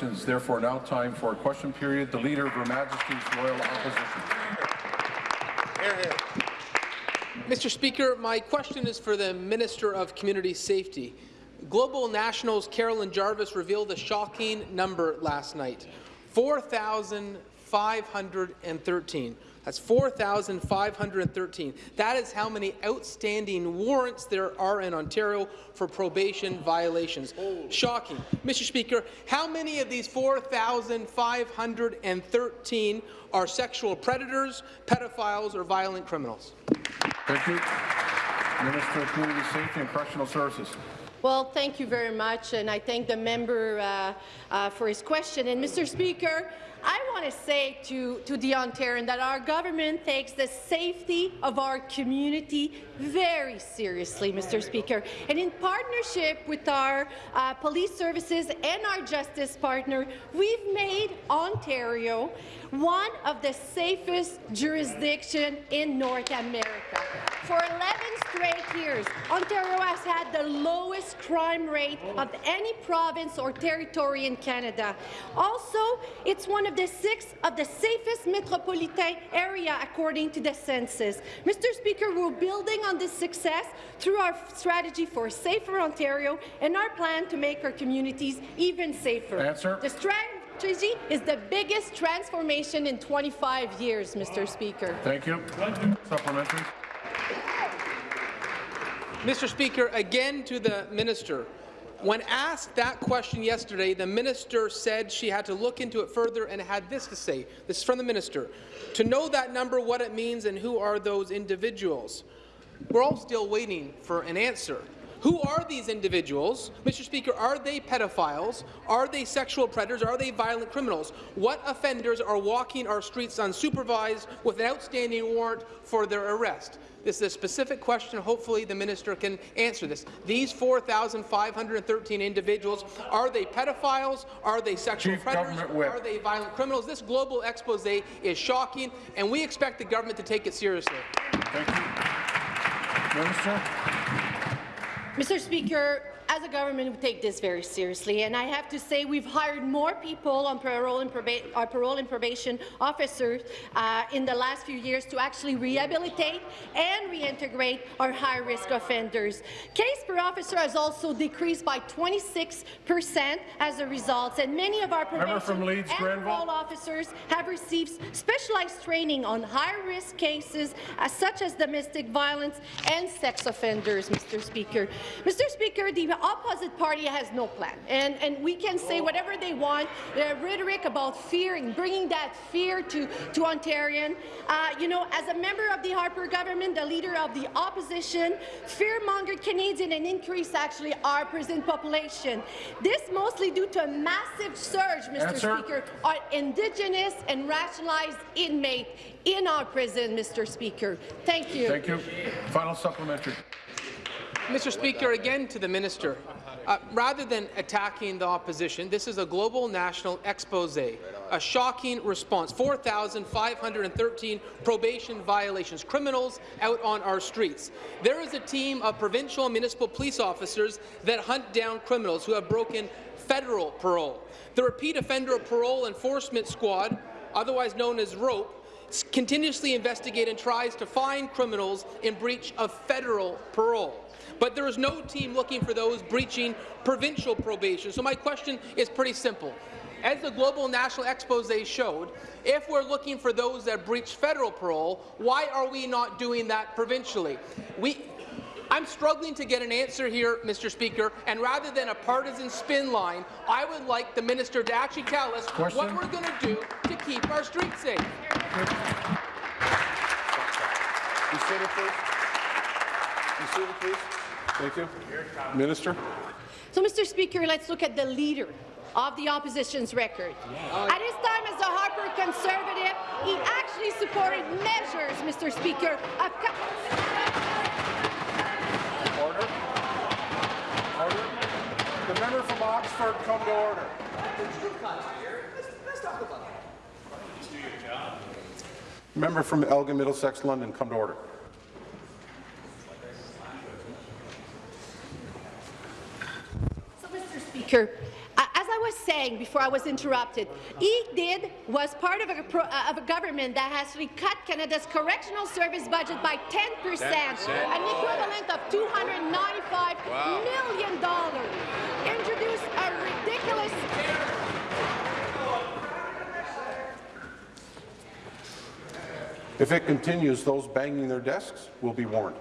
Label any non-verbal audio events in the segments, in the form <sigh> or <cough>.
It's therefore now time for a question period. The Leader of Her Majesty's Royal Opposition. Mr. Speaker, my question is for the Minister of Community Safety. Global National's Carolyn Jarvis revealed a shocking number last night, 4,513. That's 4,513. That is how many outstanding warrants there are in Ontario for probation violations. Shocking. Mr. Speaker, how many of these 4,513 are sexual predators, pedophiles, or violent criminals? Thank you. Minister of Community Safety and Correctional Services. Well, thank you very much, and I thank the member uh, uh, for his question. And Mr. Speaker, I want to say to, to the Ontarian that our government takes the safety of our community very seriously, Mr. Speaker. And in partnership with our uh, police services and our justice partner, we've made Ontario one of the safest jurisdictions in North America. For 11 straight years, Ontario has had the lowest crime rate of any province or territory in Canada. Also, it's one of the six of the safest metropolitan area according to the census. Mr. Speaker, we're building on this success through our strategy for Safer Ontario and our plan to make our communities even safer. Answer. The strategy is the biggest transformation in 25 years, Mr. Speaker. Thank you. Supplementary. Mr. Speaker, again to the minister. When asked that question yesterday, the minister said she had to look into it further and had this to say. This is from the minister. To know that number, what it means, and who are those individuals. We're all still waiting for an answer. Who are these individuals? Mr. Speaker, are they pedophiles? Are they sexual predators? Are they violent criminals? What offenders are walking our streets unsupervised with an outstanding warrant for their arrest? This is a specific question. Hopefully the minister can answer this. These 4,513 individuals, are they pedophiles? Are they sexual Chief predators? Are they violent criminals? This global expose is shocking, and we expect the government to take it seriously. Minister. Mr. Speaker, as a government, we take this very seriously, and I have to say we've hired more people on parole and, proba our parole and probation officers uh, in the last few years to actually rehabilitate and reintegrate our high-risk offenders. Case per officer has also decreased by 26 percent as a result, and many of our probation Leeds, and Grenville. parole officers have received specialized training on high-risk cases uh, such as domestic violence and sex offenders, Mr. Speaker. Mr. Speaker, the opposite party has no plan, and, and we can say whatever they want, the rhetoric about fear and bringing that fear to, to Ontarian. Uh, you know, as a member of the Harper government, the leader of the opposition, fear-mongered Canadian and increase actually our prison population. This mostly due to a massive surge, Mr. Answer. Speaker, on Indigenous and racialized inmate in our prison, Mr. Speaker. Thank you. Thank you. Final supplementary. Mr. Speaker, again to the minister. Uh, rather than attacking the opposition, this is a global national expose, a shocking response. 4,513 probation violations, criminals out on our streets. There is a team of provincial and municipal police officers that hunt down criminals who have broken federal parole. The Repeat Offender Parole Enforcement Squad, otherwise known as ROPE, continuously investigates and tries to find criminals in breach of federal parole. But there is no team looking for those breaching provincial probation. So my question is pretty simple. As the Global National Expose showed, if we're looking for those that breach federal parole, why are we not doing that provincially? We, I'm struggling to get an answer here, Mr. Speaker, and rather than a partisan spin line, I would like the minister to actually tell us Question. what we're going to do to keep our streets safe. You seated, please. You seated, please. Thank you. Minister. So, Mr. Speaker, let's look at the leader of the opposition's record. At his time as a Harper Conservative, he actually supported measures, Mr. Speaker, of Order. Order. The member from Oxford come to order. Member from Elgin Middlesex London come to order. So, Mr. Speaker, as I was saying before I was interrupted, he did was part of a, pro, uh, of a government that has cut Canada's correctional service budget by 10 percent, an equivalent of 295 Wow. million dollars. Introduced a ridiculous If it continues, those banging their desks will be warned.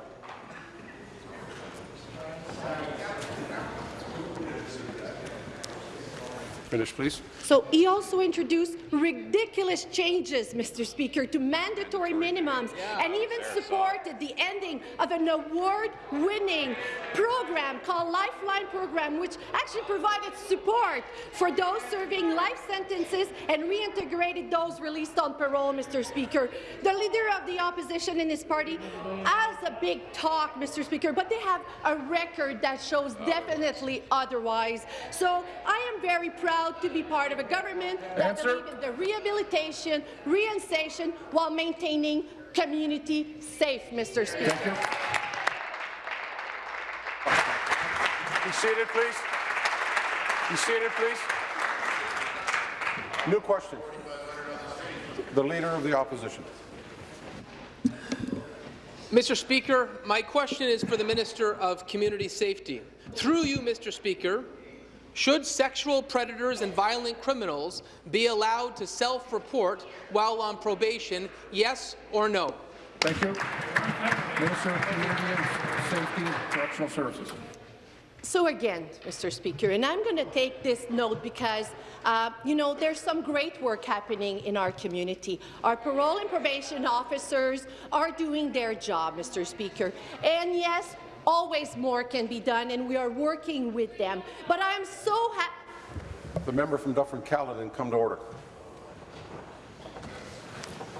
Finish, please. So he also introduced ridiculous changes, Mr. Speaker, to mandatory minimums and even supported the ending of an award-winning program called Lifeline Program, which actually provided support for those serving life sentences and reintegrated those released on parole, Mr. Speaker. The leader of the opposition in his party has a big talk, Mr. Speaker, but they have a record that shows definitely otherwise. So I am very proud to be part of a government that Answer. believes in the rehabilitation, reinstation, while maintaining community safe, Mr. Speaker. Thank you. Be seated, please. Be seated, please. New question. The Leader of the Opposition. Mr. Speaker, my question is for the Minister of Community Safety. Through you, Mr. Speaker, should sexual predators and violent criminals be allowed to self-report while on probation, yes or no? Thank you. Minister of Community and Safety, and Correctional Services. So again, Mr. Speaker, and I'm going to take this note because, uh, you know, there's some great work happening in our community. Our parole and probation officers are doing their job, Mr. Speaker. And yes, always more can be done, and we are working with them. But I'm so happy. The member from Dufferin-Caledon come to order.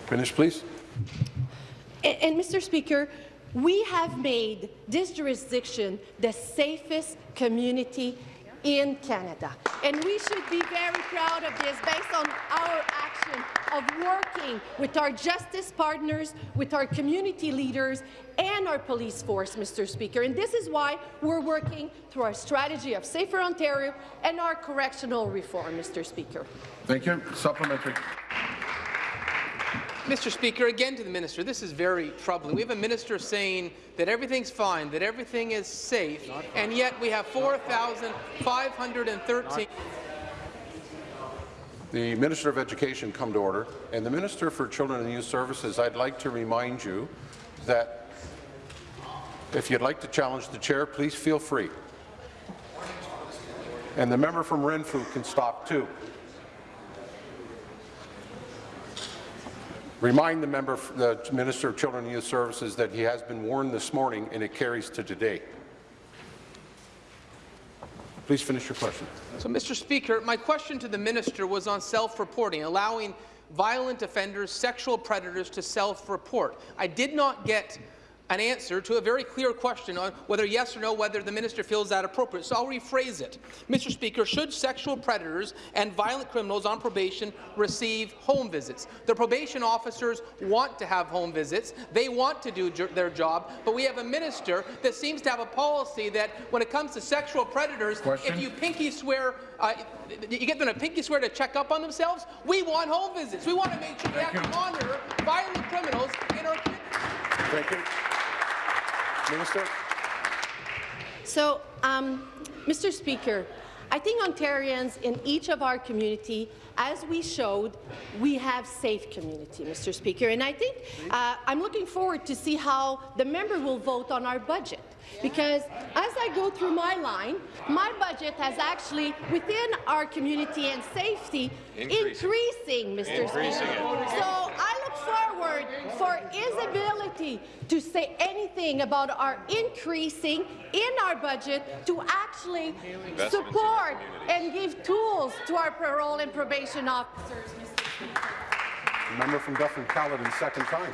Finish, please. And, and, Mr. Speaker, we have made this jurisdiction the safest community in Canada. And we should be very proud of this based on our action of working with our justice partners, with our community leaders, and our police force, Mr. Speaker. And this is why we're working through our strategy of Safer Ontario and our correctional reform, Mr. Speaker. Thank you. Supplementary. Mr. Speaker, again to the minister, this is very troubling. We have a minister saying that everything's fine, that everything is safe, and yet we have 4,513. The Minister of Education come to order, and the Minister for Children and Youth Services, I'd like to remind you that if you'd like to challenge the chair, please feel free. And the member from Renfrew can stop too. Remind the member, the Minister of Children and Youth Services that he has been warned this morning and it carries to today. Please finish your question. So, Mr. Speaker, my question to the minister was on self-reporting, allowing violent offenders, sexual predators to self-report. I did not get an answer to a very clear question on whether yes or no, whether the minister feels that appropriate. So I'll rephrase it. Mr. Speaker, should sexual predators and violent criminals on probation receive home visits? The probation officers want to have home visits. They want to do their job, but we have a minister that seems to have a policy that when it comes to sexual predators, Question. if you pinky swear, uh, you get them to pinky swear to check up on themselves, we want home visits. We want to make sure we have to monitor violent criminals in our community. Thank you. Minister. So, um, Mr. Speaker, I think Ontarians in each of our community, as we showed, we have safe community, Mr. Speaker. And I think uh, I'm looking forward to see how the member will vote on our budget. Because as I go through my line, my budget has actually, within our community and safety, increasing, Mr. Speaker. So I look forward for his ability to say anything about our increasing in our budget to actually support and give tools to our parole and probation officers, Mr. Speaker. Member from Dufferin-Caledon, second time.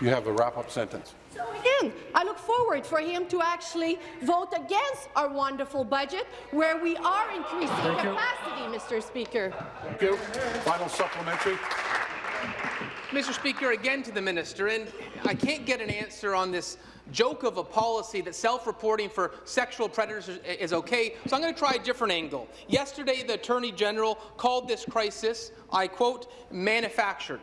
You have a wrap-up sentence. So again, I look forward for him to actually vote against our wonderful budget, where we are increasing Thank you. capacity, Mr. Speaker. Thank you. Final supplementary. Mr. Speaker, again to the minister, and I can't get an answer on this joke of a policy that self-reporting for sexual predators is, is okay, so I'm going to try a different angle. Yesterday, the Attorney General called this crisis, I quote, manufactured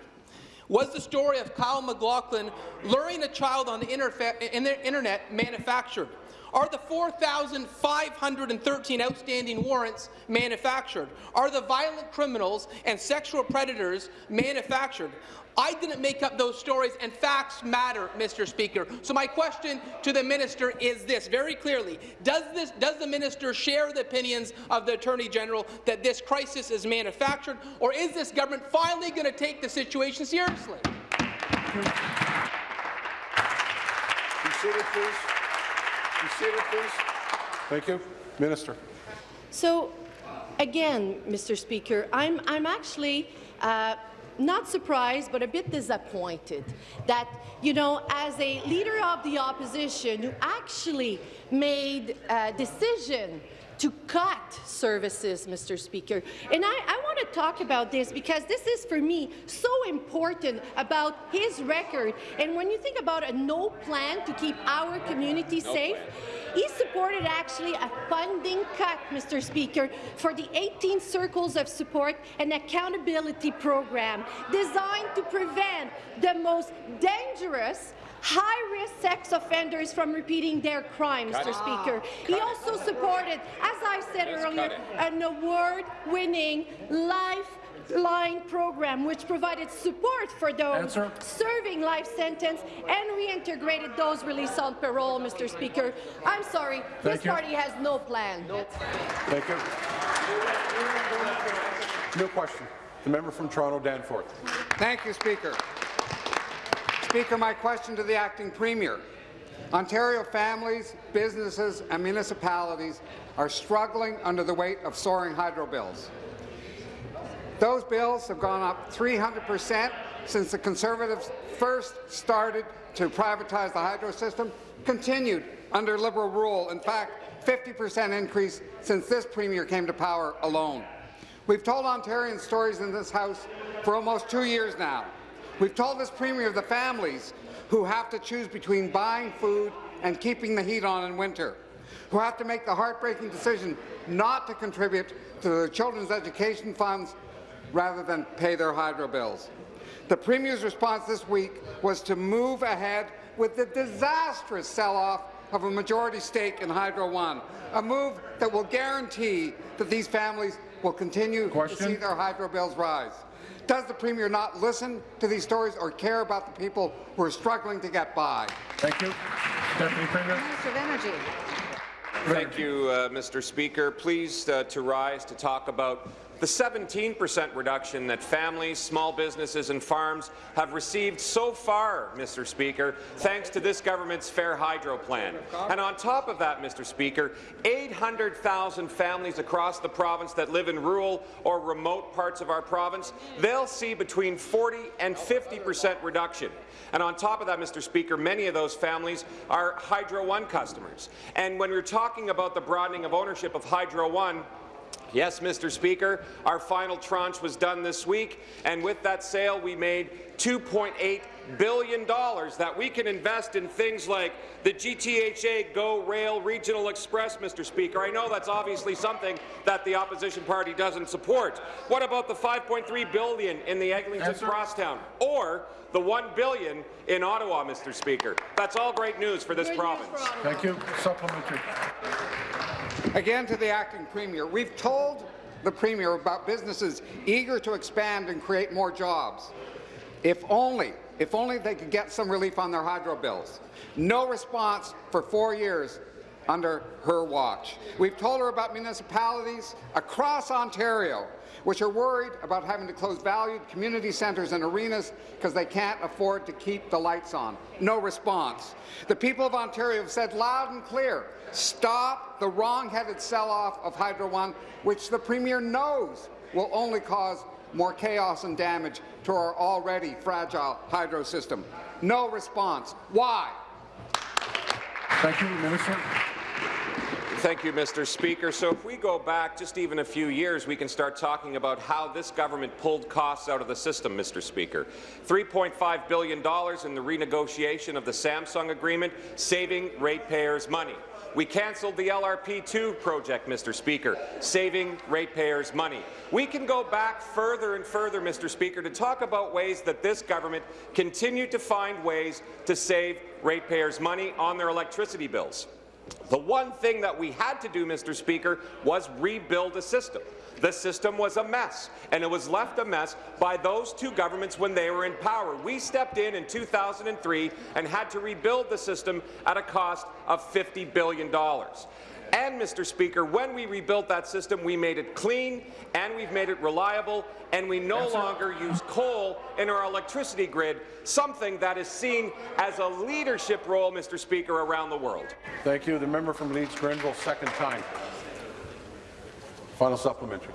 was the story of Kyle McLaughlin luring a child on the internet manufactured? Are the 4,513 outstanding warrants manufactured? Are the violent criminals and sexual predators manufactured? I didn't make up those stories, and facts matter, Mr. Speaker. So my question to the minister is this, very clearly. Does, this, does the minister share the opinions of the Attorney General that this crisis is manufactured, or is this government finally going to take the situation seriously? Please. Be seated, please. Thank you. Minister. So, again, Mr. Speaker, I'm, I'm actually uh, not surprised, but a bit disappointed that, you know, as a leader of the opposition who actually made a decision to cut services, Mr. Speaker. And I, I want to talk about this because this is, for me, so important about his record. And when you think about a no plan to keep our community no safe, plan he supported actually a funding cut, Mr. Speaker, for the 18 Circles of Support and Accountability Program designed to prevent the most dangerous high-risk sex offenders from repeating their crimes, Mr. Speaker. he also supported, as I said earlier, an award-winning life Line program, which provided support for those Answer. serving life sentence and reintegrated those released on parole, Mr. Speaker. I'm sorry, Thank this you. party has no plan. No. Thank you. No question. The member from Toronto, Danforth. Thank you, Speaker. Speaker, my question to the acting premier. Ontario families, businesses and municipalities are struggling under the weight of soaring hydro bills. Those bills have gone up 300 per cent since the Conservatives first started to privatize the hydro system, continued under Liberal rule. In fact, 50 per cent increase since this Premier came to power alone. We've told Ontarians stories in this House for almost two years now. We've told this Premier of the families who have to choose between buying food and keeping the heat on in winter, who have to make the heartbreaking decision not to contribute to their children's education funds rather than pay their hydro bills. The Premier's response this week was to move ahead with the disastrous sell-off of a majority stake in Hydro One, a move that will guarantee that these families will continue Question? to see their hydro bills rise. Does the Premier not listen to these stories or care about the people who are struggling to get by? Thank you. Deputy Premier. Minister of Energy. Thank you, uh, Mr. Speaker. Pleased uh, to rise to talk about the 17% reduction that families, small businesses and farms have received so far, Mr. Speaker, thanks to this government's Fair Hydro plan. And on top of that, Mr. Speaker, 800,000 families across the province that live in rural or remote parts of our province, they'll see between 40 and 50% reduction. And on top of that, Mr. Speaker, many of those families are Hydro One customers. And when we're talking about the broadening of ownership of Hydro One, Yes, Mr. Speaker, our final tranche was done this week, and with that sale, we made $2.8 billion that we can invest in things like the GTHA Go Rail Regional Express, Mr. Speaker. I know that's obviously something that the opposition party doesn't support. What about the 5.3 billion in the Eglinton Crosstown? Or the 1 billion in Ottawa, Mr. Speaker? That's all great news for this Good province. For Thank you. Supplementary. Again to the acting premier, we've told the premier about businesses eager to expand and create more jobs. If only, if only they could get some relief on their hydro bills. No response for four years under her watch. We've told her about municipalities across Ontario which are worried about having to close valued community centres and arenas because they can't afford to keep the lights on. No response. The people of Ontario have said loud and clear, stop the wrong-headed sell-off of Hydro One, which the Premier knows will only cause more chaos and damage to our already fragile hydro system. No response. Why? Thank you, Minister. Thank you, Mr. Speaker. So if we go back just even a few years, we can start talking about how this government pulled costs out of the system, Mr. Speaker. $3.5 billion in the renegotiation of the Samsung agreement, saving ratepayers money. We cancelled the LRP2 project, Mr. Speaker, saving ratepayers money. We can go back further and further, Mr. Speaker, to talk about ways that this government continued to find ways to save ratepayers money on their electricity bills. The one thing that we had to do, Mr. Speaker, was rebuild the system. The system was a mess, and it was left a mess by those two governments when they were in power. We stepped in in 2003 and had to rebuild the system at a cost of $50 billion. And, Mr. Speaker, when we rebuilt that system, we made it clean, and we've made it reliable, and we no longer use coal in our electricity grid, something that is seen as a leadership role, Mr. Speaker, around the world. Thank you. The member from Leeds Grenville, second time. Final supplementary.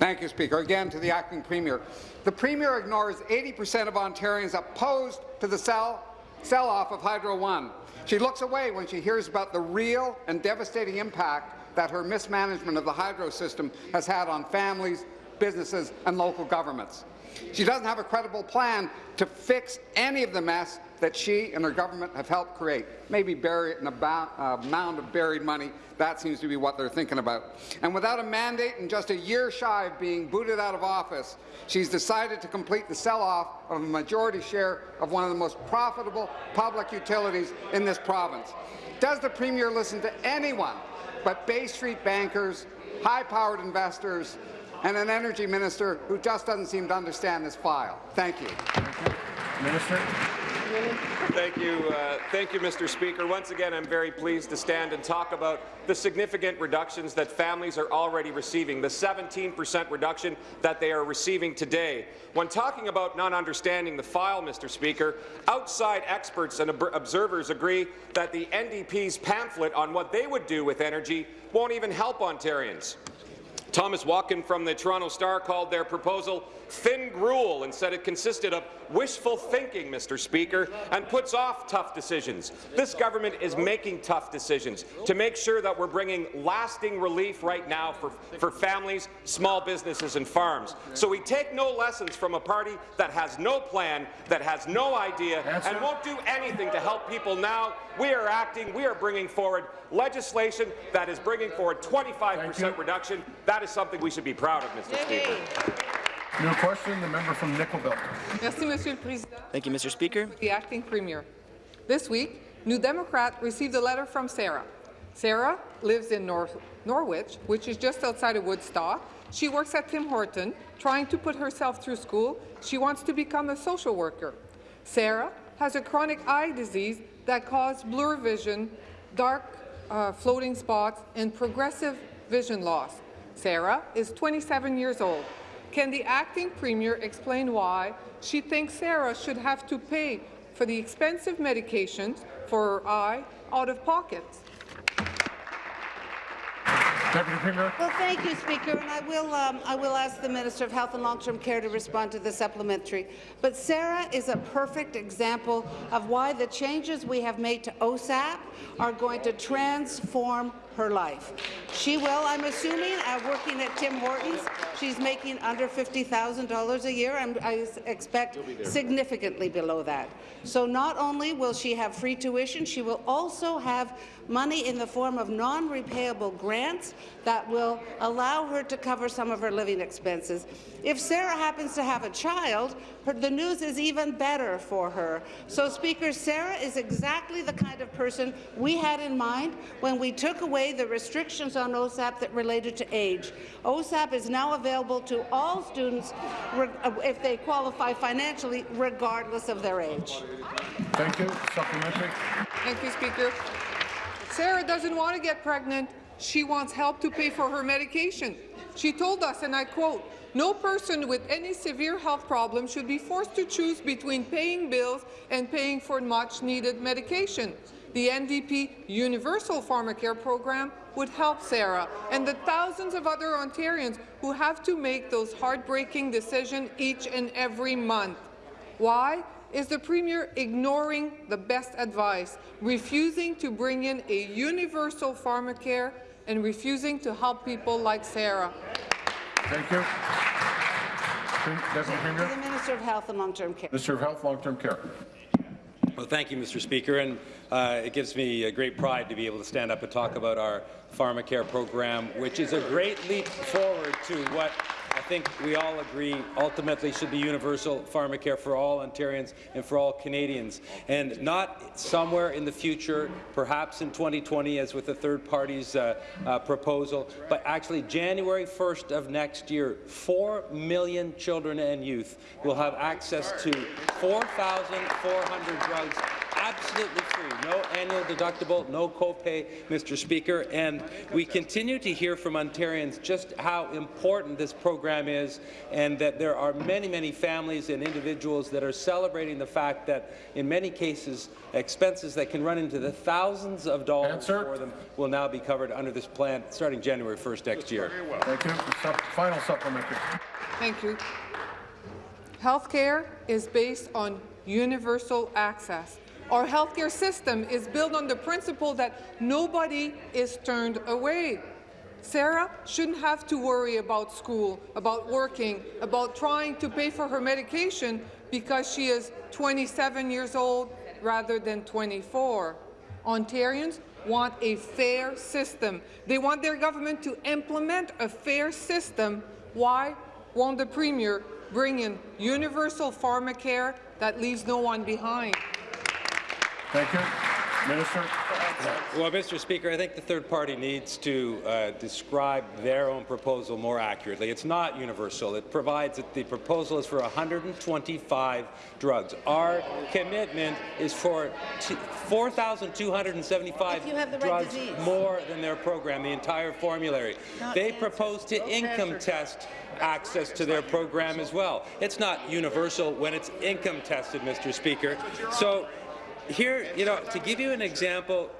Thank you, Speaker. Again, to the acting Premier. The Premier ignores 80% of Ontarians opposed to the sell sell-off of Hydro One. She looks away when she hears about the real and devastating impact that her mismanagement of the hydro system has had on families, businesses and local governments. She doesn't have a credible plan to fix any of the mess that she and her government have helped create. Maybe bury it in a uh, mound of buried money. That seems to be what they're thinking about. And without a mandate and just a year shy of being booted out of office, she's decided to complete the sell-off of a majority share of one of the most profitable public utilities in this province. Does the Premier listen to anyone but Bay Street bankers, high-powered investors, and an energy minister who just doesn't seem to understand this file. Thank you. Minister. Thank you, uh, thank you, Mr. Speaker. Once again, I'm very pleased to stand and talk about the significant reductions that families are already receiving, the 17 percent reduction that they are receiving today. When talking about not understanding the file, Mr. Speaker, outside experts and ob observers agree that the NDP's pamphlet on what they would do with energy won't even help Ontarians. Thomas Walkom from the Toronto Star called their proposal thin gruel and said it consisted of wishful thinking, Mr. Speaker, and puts off tough decisions. This government is making tough decisions to make sure that we're bringing lasting relief right now for, for families, small businesses and farms. So we take no lessons from a party that has no plan, that has no idea, and won't do anything to help people now. We are acting, we are bringing forward legislation that is bringing forward 25 percent reduction. That is something we should be proud of, Mr. Speaker. New question, the member from Nickel Belt. Merci, Monsieur le Président. Thank you, Mr. Speaker. The acting premier. This week, New Democrat received a letter from Sarah. Sarah lives in Nor Norwich, which is just outside of Woodstock. She works at Tim Horton, trying to put herself through school. She wants to become a social worker. Sarah has a chronic eye disease that causes blur vision, dark uh, floating spots, and progressive vision loss. Sarah is 27 years old. Can the acting premier explain why she thinks Sarah should have to pay for the expensive medications for her eye out of pocket? Deputy Premier. Well, thank you, Speaker, and I will, um, I will ask the Minister of Health and Long-Term Care to respond to the supplementary. But Sarah is a perfect example of why the changes we have made to OSAP are going to transform her life. She will, I'm assuming, uh, working at Tim Hortons, she's making under $50,000 a year, and I expect significantly below that. So not only will she have free tuition, she will also have money in the form of non-repayable grants that will allow her to cover some of her living expenses. If Sarah happens to have a child, her, the news is even better for her. So, Speaker, Sarah is exactly the kind of person we had in mind when we took away the restrictions on OSAP that related to age. OSAP is now available to all students uh, if they qualify financially, regardless of their age. Thank you. Supplementary. Thank you, Speaker. Sarah doesn't want to get pregnant. She wants help to pay for her medication. She told us, and I quote, no person with any severe health problem should be forced to choose between paying bills and paying for much-needed medication. The NDP Universal Pharmacare program would help Sarah and the thousands of other Ontarians who have to make those heartbreaking decisions each and every month. Why? Is the Premier ignoring the best advice, refusing to bring in a universal pharmacare and refusing to help people like Sarah. Thank you. Prim- Deputy To Premier. the Minister of Health and Long-Term Care. Minister of Health, Long-Term Care. Well, thank you, Mr. Speaker, and uh, it gives me a great pride to be able to stand up and talk about our pharmacare program, which is a great leap forward to what I think we all agree ultimately should be universal pharmacare for all Ontarians and for all Canadians, and not somewhere in the future, perhaps in 2020, as with the third party's uh, uh, proposal, but actually January 1st of next year, 4 million children and youth will have access to 4,400 drugs absolutely free, no annual deductible, no copay, Mr. Speaker, and we continue to hear from Ontarians just how important this program is and that there are many, many families and individuals that are celebrating the fact that in many cases expenses that can run into the thousands of dollars Answer. for them will now be covered under this plan starting January 1st next year. Thank you. Final supplementary. Thank you. Healthcare is based on universal access. Our healthcare system is built on the principle that nobody is turned away. Sarah shouldn't have to worry about school, about working, about trying to pay for her medication because she is 27 years old rather than 24. Ontarians want a fair system. They want their government to implement a fair system. Why won't the Premier bring in universal pharmacare that leaves no one behind? Thank you. Minister. Well, Mr. Speaker, I think the third party needs to uh, describe their own proposal more accurately. It's not universal. It provides that the proposal is for 125 drugs. Our commitment is for 4,275 If you have the right drugs disease. more than their program, the entire formulary. Not They cancer. propose to income test access to their program as well. It's not universal when it's income tested, Mr. Speaker. So here, you know, to give you an example,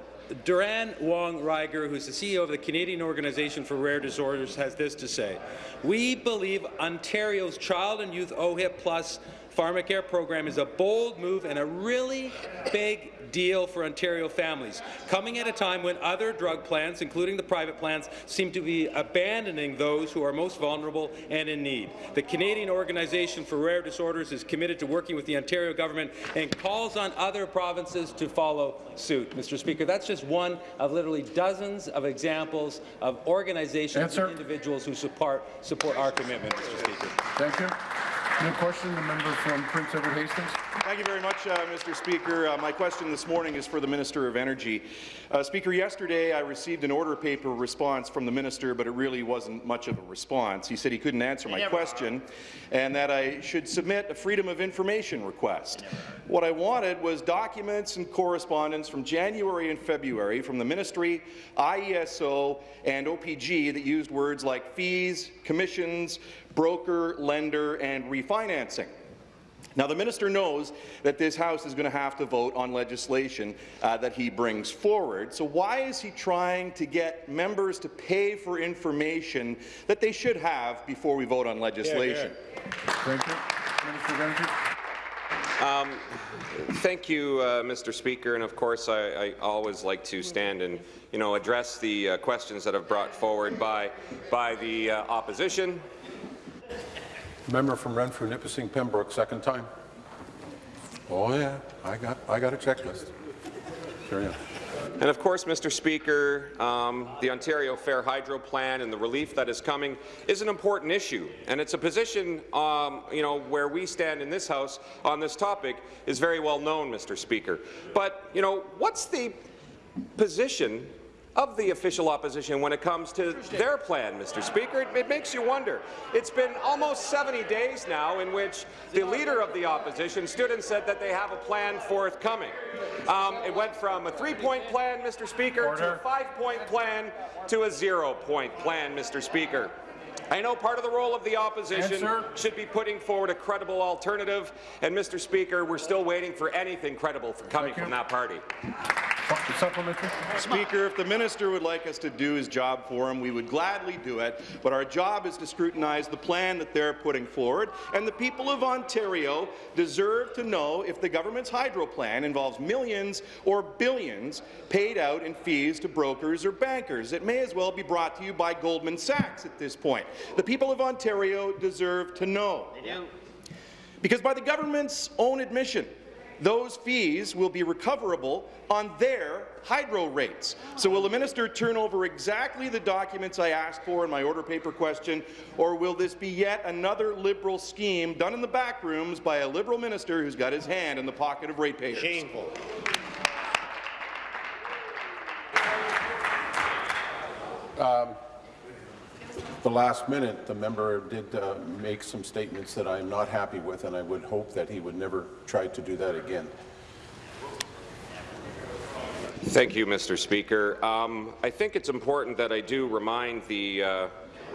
Durhane Wong-Rieger, who's the CEO of the Canadian Organization for Rare Disorders, has this to say. We believe Ontario's Child and Youth OHIP Plus pharmacare program is a bold move and a really big deal for Ontario families, coming at a time when other drug plans, including the private plans, seem to be abandoning those who are most vulnerable and in need. The Canadian Organization for Rare Disorders is committed to working with the Ontario government and calls on other provinces to follow suit. Mr. Speaker, that's just one of literally dozens of examples of organizations Answer. and individuals who support, support our commitment, Mr. Speaker. Thank you. New question, the member from Prince Edward Hastings. Thank you very much, uh, Mr. Speaker. Uh, my question this morning is for the Minister of Energy. Uh, Speaker, yesterday I received an order paper response from the minister, but it really wasn't much of a response. He said he couldn't answer my question and that I should submit a Freedom of Information request. What I wanted was documents and correspondence from January and February from the Ministry, IESO, and OPG that used words like fees, commissions, broker, lender, and refinancing. Now, the minister knows that this House is going to have to vote on legislation uh, that he brings forward. So why is he trying to get members to pay for information that they should have before we vote on legislation? Thank you. Minister of Energy. Thank you, uh, Mr. Speaker, and of course I, I always like to stand and you know address the uh, questions that have brought forward by by the uh, opposition. Member from Renfrew, Nipissing, Pembroke, second time. Oh yeah, I got I got a checklist. Carry on. And of course, Mr. Speaker, um, the Ontario Fair Hydro Plan and the relief that is coming is an important issue, and it's a position, um, you know, where we stand in this House on this topic is very well known, Mr. Speaker. But you know, what's the position of the official opposition when it comes to their plan, Mr. Speaker. It, it, makes you wonder. It's been almost 70 days now in which the leader of the opposition stood and said that they have a plan forthcoming. Um, it went from a three-point plan, Mr. Speaker, Order. to a five-point plan to a zero-point plan, Mr. Speaker. I know part of the role of the opposition Answer. should be putting forward a credible alternative, and Mr. Speaker, we're still waiting for anything credible coming from that party. Speaker, if the minister would like us to do his job for him, we would gladly do it, but our job is to scrutinize the plan that they're putting forward, and the people of Ontario deserve to know if the government's hydro plan involves millions or billions paid out in fees to brokers or bankers. It may as well be brought to you by Goldman Sachs at this point. The people of Ontario deserve to know. Because by the government's own admission, those fees will be recoverable on their hydro rates. So will the minister turn over exactly the documents I asked for in my order paper question, or will this be yet another Liberal scheme done in the back rooms by a Liberal minister who's got his hand in the pocket of ratepayers? Shameful. Um, The last minute, the member did uh, make some statements that I'm not happy with, and I would hope that he would never try to do that again. Thank you, Mr. Speaker. Um, I think it's important that I do remind the uh,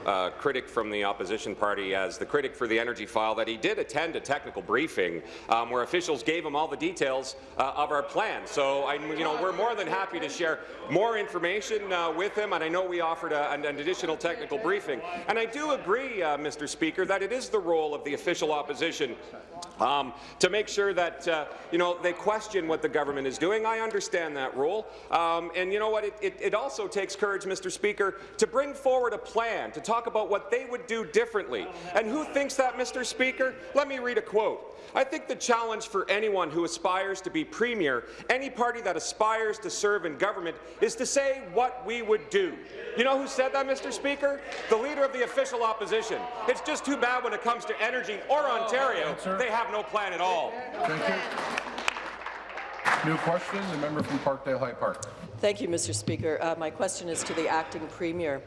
uh, critic from the opposition party as the critic for the energy file that he did attend a technical briefing um, where officials gave him all the details uh, of our plan. So I, you know, we're more than happy to share more information uh, with him, and I know we offered a, an, an additional technical briefing. And I do agree, uh, Mr. Speaker, that it is the role of the official opposition um, to make sure that uh, you know they question what the government is doing. I understand that role, um, and you know what? It, it, it also takes courage, Mr. Speaker, to bring forward a plan to talk about what they would do differently. And who thinks that, Mr. Speaker? Let me read a quote. I think the challenge for anyone who aspires to be premier, any party that aspires to serve in government, is to say what we would do. You know who said that, Mr. Speaker? The leader of the official opposition. It's just too bad when it comes to energy or Ontario, they have no plan at all. Thank you. New question, the member from Parkdale High Park. Thank you, Mr. Speaker. Uh, my question is to the acting premier.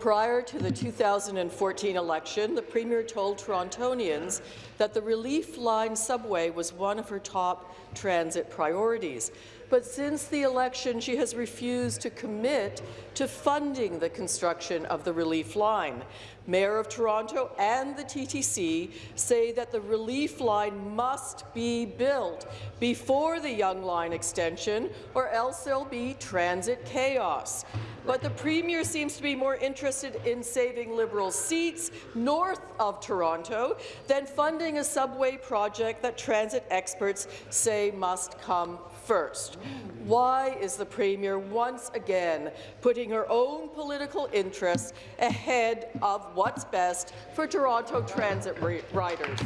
Prior to the 2014 election, the Premier told Torontonians that the Relief Line subway was one of her top transit priorities. But since the election, she has refused to commit to funding the construction of the Relief Line. Mayor of Toronto and the TTC say that the Relief Line must be built before the Yonge Line extension, or else there'll be transit chaos. But the Premier seems to be more interested in saving Liberal seats north of Toronto than funding a subway project that transit experts say must come first. Why is the Premier once again putting her own political interests ahead of what's best for Toronto transit riders?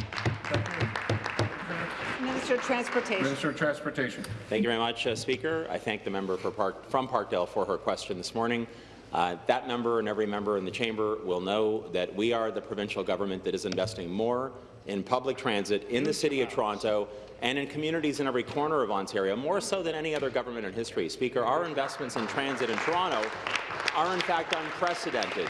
Minister of Transportation. Minister of Transportation. Thank you very much, uh, Speaker. I thank the member Park, from Parkdale for her question this morning. Uh, that member and every member in the chamber will know that we are the provincial government that is investing more in public transit in the City of Toronto and in communities in every corner of Ontario, more so than any other government in history. Speaker, our investments in transit in Toronto are in fact unprecedented.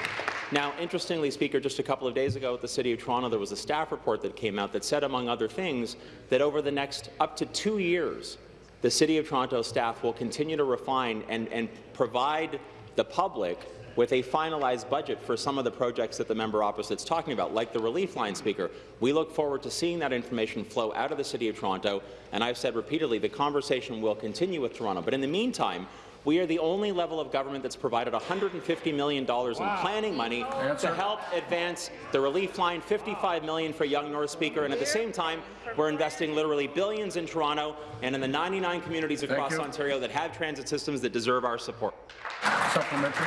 Now, interestingly, Speaker, just a couple of days ago at the City of Toronto, there was a staff report that came out that said, among other things, that over the next up to two years, the City of Toronto staff will continue to refine and, and provide the public with a finalized budget for some of the projects that the member opposite is talking about, like the relief line speaker. We look forward to seeing that information flow out of the City of Toronto, and I've said repeatedly the conversation will continue with Toronto. But in the meantime, we are the only level of government that's provided $150 million wow. in planning money Answer. to help advance the relief line, 55 million for Yonge North Speaker, and at the same time, we're investing literally billions in Toronto and in the 99 communities across Ontario that have transit systems that deserve our support. Supplementary.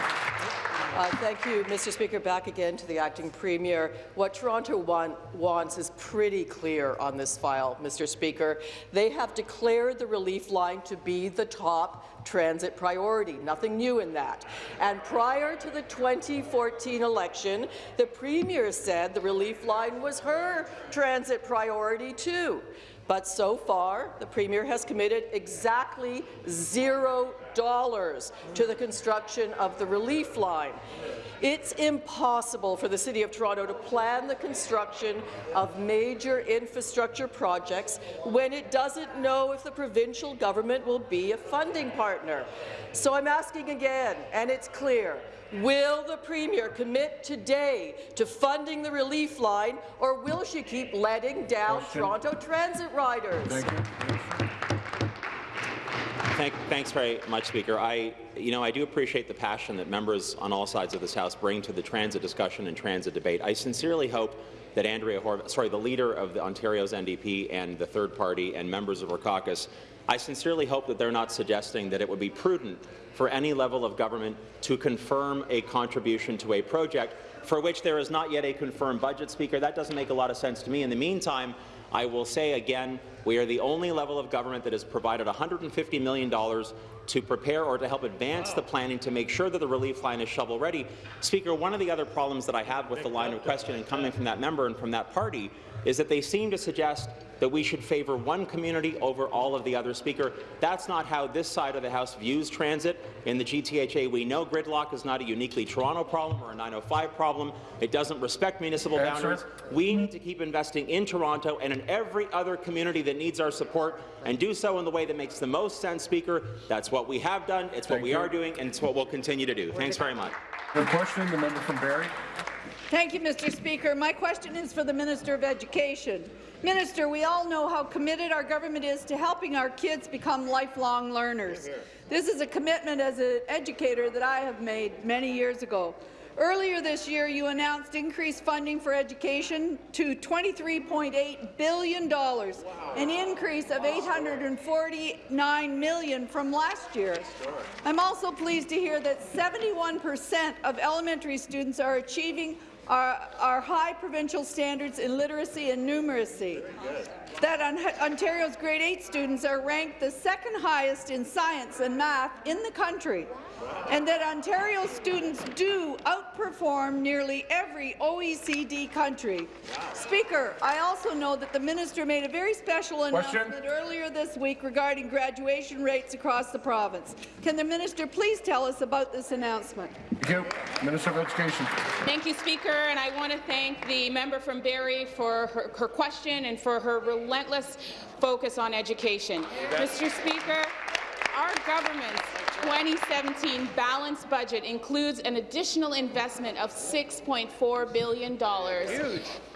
Uh, thank you, Mr. Speaker. Back again to the acting premier. What Toronto want, wants is pretty clear on this file, Mr. Speaker. They have declared the relief line to be the top transit priority. Nothing new in that. And prior to the 2014 election, the premier said the relief line was her transit priority too. But so far, the Premier has committed exactly zero dollars to the construction of the relief line. It's impossible for the City of Toronto to plan the construction of major infrastructure projects when it doesn't know if the provincial government will be a funding partner. So I'm asking again, and it's clear, Will the Premier commit today to funding the relief line, or will she keep letting down Question. Toronto transit riders? Thank you. Thank, thanks very much, Speaker. I, you know, I do appreciate the passion that members on all sides of this House bring to the transit discussion and transit debate. I sincerely hope that Andrea Horwath, sorry, the leader of the Ontario's NDP and the third party and members of our caucus, I sincerely hope that they're not suggesting that it would be prudent for any level of government to confirm a contribution to a project for which there is not yet a confirmed budget, Speaker. That doesn't make a lot of sense to me. In the meantime, I will say again, we are the only level of government that has provided $150 million to prepare or to help advance the planning to make sure that the relief line is shovel-ready. Speaker, one of the other problems that I have with the line of questioning coming from that member and from that party is that they seem to suggest that we should favour one community over all of the other. Speaker, that's not how this side of the House views transit. In the GTHA, we know gridlock is not a uniquely Toronto problem or a 905 problem. It doesn't respect municipal Answer. boundaries. We need to keep investing in Toronto and in every other community that needs our support and do so in the way that makes the most sense, Speaker. That's what we have done, it's what Thank we you. are doing, and it's what we'll continue to do. Thanks very much. The question, the member from Barrie. Thank you, Mr. Speaker. My question is for the Minister of Education. Minister, we all know how committed our government is to helping our kids become lifelong learners. This is a commitment as an educator that I have made many years ago. Earlier this year, you announced increased funding for education to $23.8 billion, an increase of 849 million from last year. I'm also pleased to hear that 71 percent of elementary students are achieving our, our high provincial standards in literacy and numeracy. That on, Ontario's grade 8 students are ranked the second highest in science and math in the country, and that Ontario students do outperform nearly every OECD country. Speaker, I also know that the minister made a very special Question. announcement earlier this week regarding graduation rates across the province. Can the minister please tell us about this announcement? Thank you. Minister of Education. Thank you, Speaker, and I want to thank the member from Barrie for her, her question and for her relentless focus on education. Mr. Speaker, our government's 2017 balanced budget includes an additional investment of $6.4 billion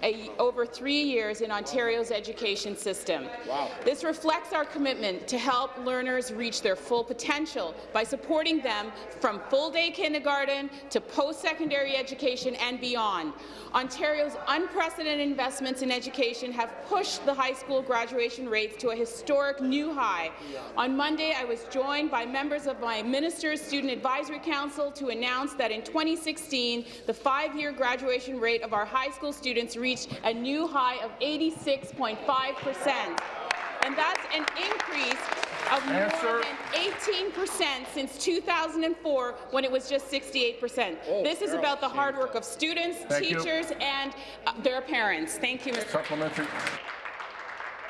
a, over three years in Ontario's education system. Wow. This reflects our commitment to help learners reach their full potential by supporting them from full-day kindergarten to post-secondary education and beyond. Ontario's unprecedented investments in education have pushed the high school graduation rates to a historic new high. On Monday, I was joined by members of my Minister's Student Advisory Council to announce that in 2016, the five-year graduation rate of our high school students reached a new high of 86.5 percent. And that's an increase of more than 18 percent since 2004, when it was just 68 percent. this is about the hard work of students, Thank you. teachers, and uh, their parents. Thank you, Mr. Supplementary.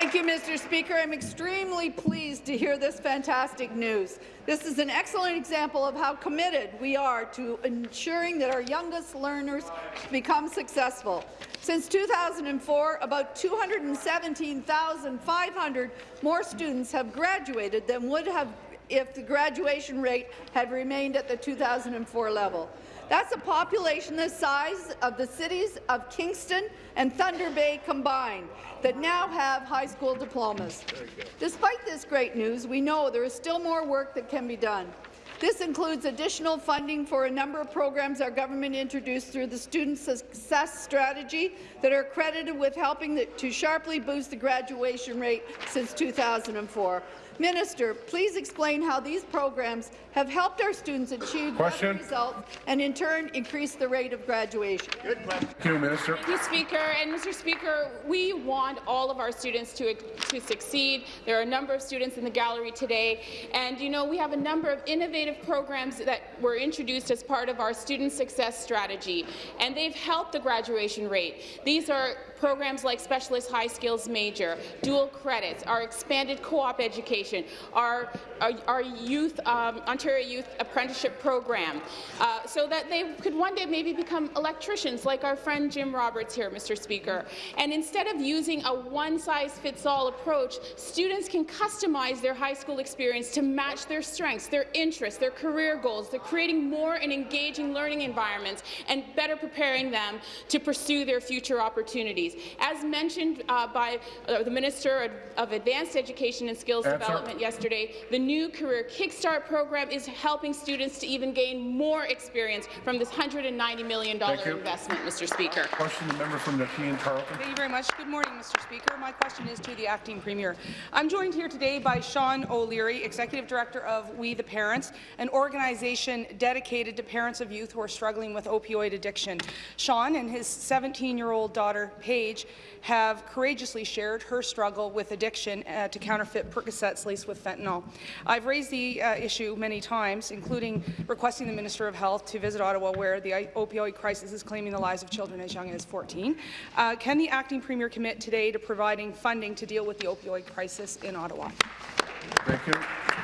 Thank you, Mr. Speaker. I'm extremely pleased to hear this fantastic news. This is an excellent example of how committed we are to ensuring that our youngest learners become successful. Since 2004, about 217,500 more students have graduated than would have if the graduation rate had remained at the 2004 level. That's a population the size of the cities of Kingston and Thunder Bay combined that now have high school diplomas. Despite this great news, we know there is still more work that can be done. This includes additional funding for a number of programs our government introduced through the Student Success Strategy that are credited with helping to sharply boost the graduation rate since 2004. Minister, please explain how these programs have helped our students achieve Question. better results and in turn increase the rate of graduation. Thank you, Minister. Thank you, Speaker. And Mr. Speaker, we want all of our students to, to succeed. There are a number of students in the gallery today, and you know we have a number of innovative programs that were introduced as part of our student success strategy, and they've helped the graduation rate. These are programs like Specialist High Skills Major, dual credits, our expanded co-op education, our, our, our youth, um, Ontario Youth Apprenticeship Program, uh, so that they could one day maybe become electricians like our friend Jim Roberts here, Mr. Speaker. And instead of using a one-size-fits-all approach, students can customize their high school experience to match their strengths, their interests, their career goals. They're creating more and engaging learning environments and better preparing them to pursue their future opportunities. As mentioned uh, by uh, the Minister of Advanced Education and Skills Answer. Development yesterday. The new Career Kickstart program is helping students to even gain more experience from this $190 million Thank you. investment, Mr. Speaker. Question the member from Nepean Carleton. Thank you very much. Good morning, Mr. Speaker. My question is to the acting premier. I'm joined here today by Sean O'Leary, Executive Director of We the Parents, an organization dedicated to parents of youth who are struggling with opioid addiction. Sean and his 17-year-old daughter, Paige, have courageously shared her struggle with addiction uh, to counterfeit Percocets laced with fentanyl. I've raised the uh, issue many times, including requesting the Minister of Health to visit Ottawa, where the opioid crisis is claiming the lives of children as young as 14. Uh, can the acting premier commit today to providing funding to deal with the opioid crisis in Ottawa? Thank you.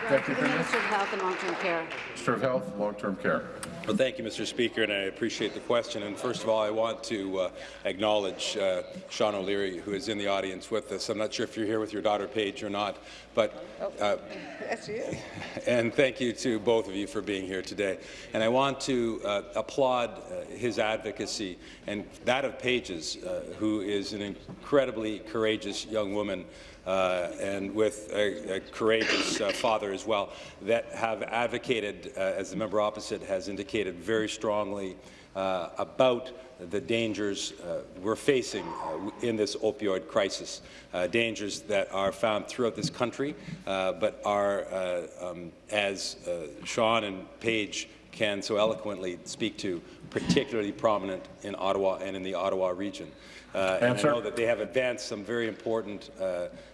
Deputy The Premier. Minister of Health and Long-Term Care. Minister of Health, Long-Term Care. Well, thank you, Mr. Speaker, and I appreciate the question. And first of all, I want to uh, acknowledge uh, Sean O'Leary, who is in the audience with us. I'm not sure if you're here with your daughter Paige or not, but uh, <laughs> she is. <laughs> and thank you to both of you for being here today. And I want to uh, applaud uh, his advocacy and that of Paige's, uh, who is an incredibly courageous young woman uh, and with a, a courageous uh, father as well, that have advocated, uh, as the member opposite has indicated very strongly, uh, about the dangers uh, we're facing uh, in this opioid crisis, uh, dangers that are found throughout this country, uh, but are, uh, um, as uh, Sean and Paige can so eloquently speak to, particularly prominent in Ottawa and in the Ottawa region. And I know that they have advanced some very important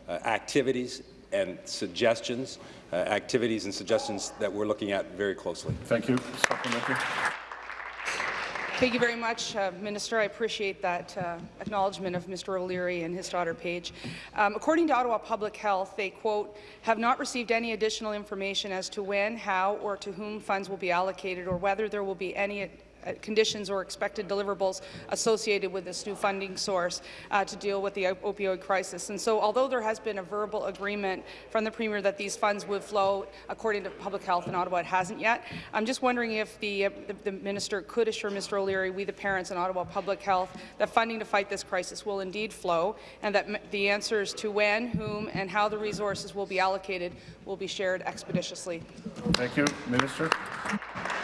activities and suggestions, activities and suggestions that we're looking at very closely. Thank you. Supplementary. Thank you very much, uh, Minister. I appreciate that uh, acknowledgement of Mr. O'Leary and his daughter Paige. Um, according to Ottawa Public Health, they, quote, have not received any additional information as to when, how, or to whom funds will be allocated or whether there will be any conditions or expected deliverables associated with this new funding source uh, to deal with the op- opioid crisis. And so although there has been a verbal agreement from the Premier that these funds would flow according to Public Health in Ottawa, it hasn't yet. I'm just wondering if the, uh, the, the Minister could assure Mr. O'Leary, we the parents in Ottawa Public Health, that funding to fight this crisis will indeed flow and that m- the answers to when, whom and how the resources will be allocated will be shared expeditiously. Thank you. Minister.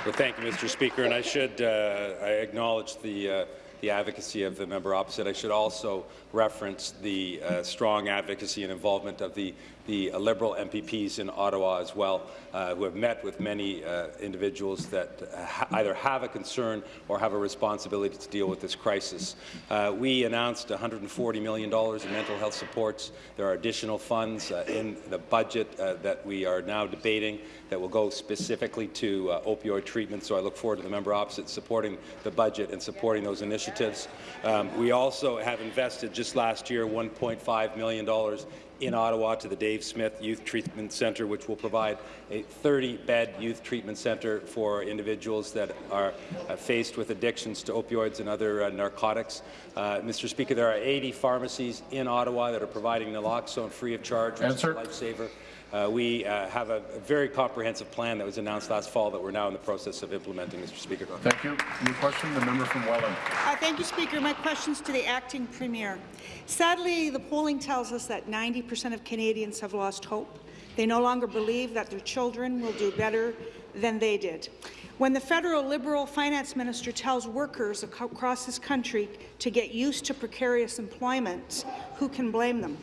Well, thank you, Mr. Speaker, and I should uh, I acknowledge the uh, the advocacy of the member opposite. I should also reference the uh, strong advocacy and involvement of the the uh, Liberal MPPs in Ottawa as well, uh, who have met with many uh, individuals that ha either have a concern or have a responsibility to deal with this crisis. Uh, we announced $140 million in mental health supports. There are additional funds uh, in the budget that we are now debating that will go specifically to opioid treatment. So I look forward to the member opposite supporting the budget and supporting those initiatives. Um, we also have invested just last year $1.5 million in Ottawa to the Dave Smith Youth Treatment Centre, which will provide a 30-bed youth treatment centre for individuals that are uh, faced with addictions to opioids and other uh, narcotics. Uh, Mr. Speaker, there are 80 pharmacies in Ottawa that are providing naloxone free of charge, which Answer. is a lifesaver. Uh, we uh, have a, a very comprehensive plan that was announced last fall that we're now in the process of implementing, Mr. Speaker. Thank you. New question, the member from Welland. Uh, thank you, Speaker. My question's to the acting premier. Sadly, the polling tells us that 90 percent of Canadians have lost hope. They no longer believe that their children will do better than they did. When the federal Liberal finance minister tells workers across this country to get used to precarious employment, who can blame them?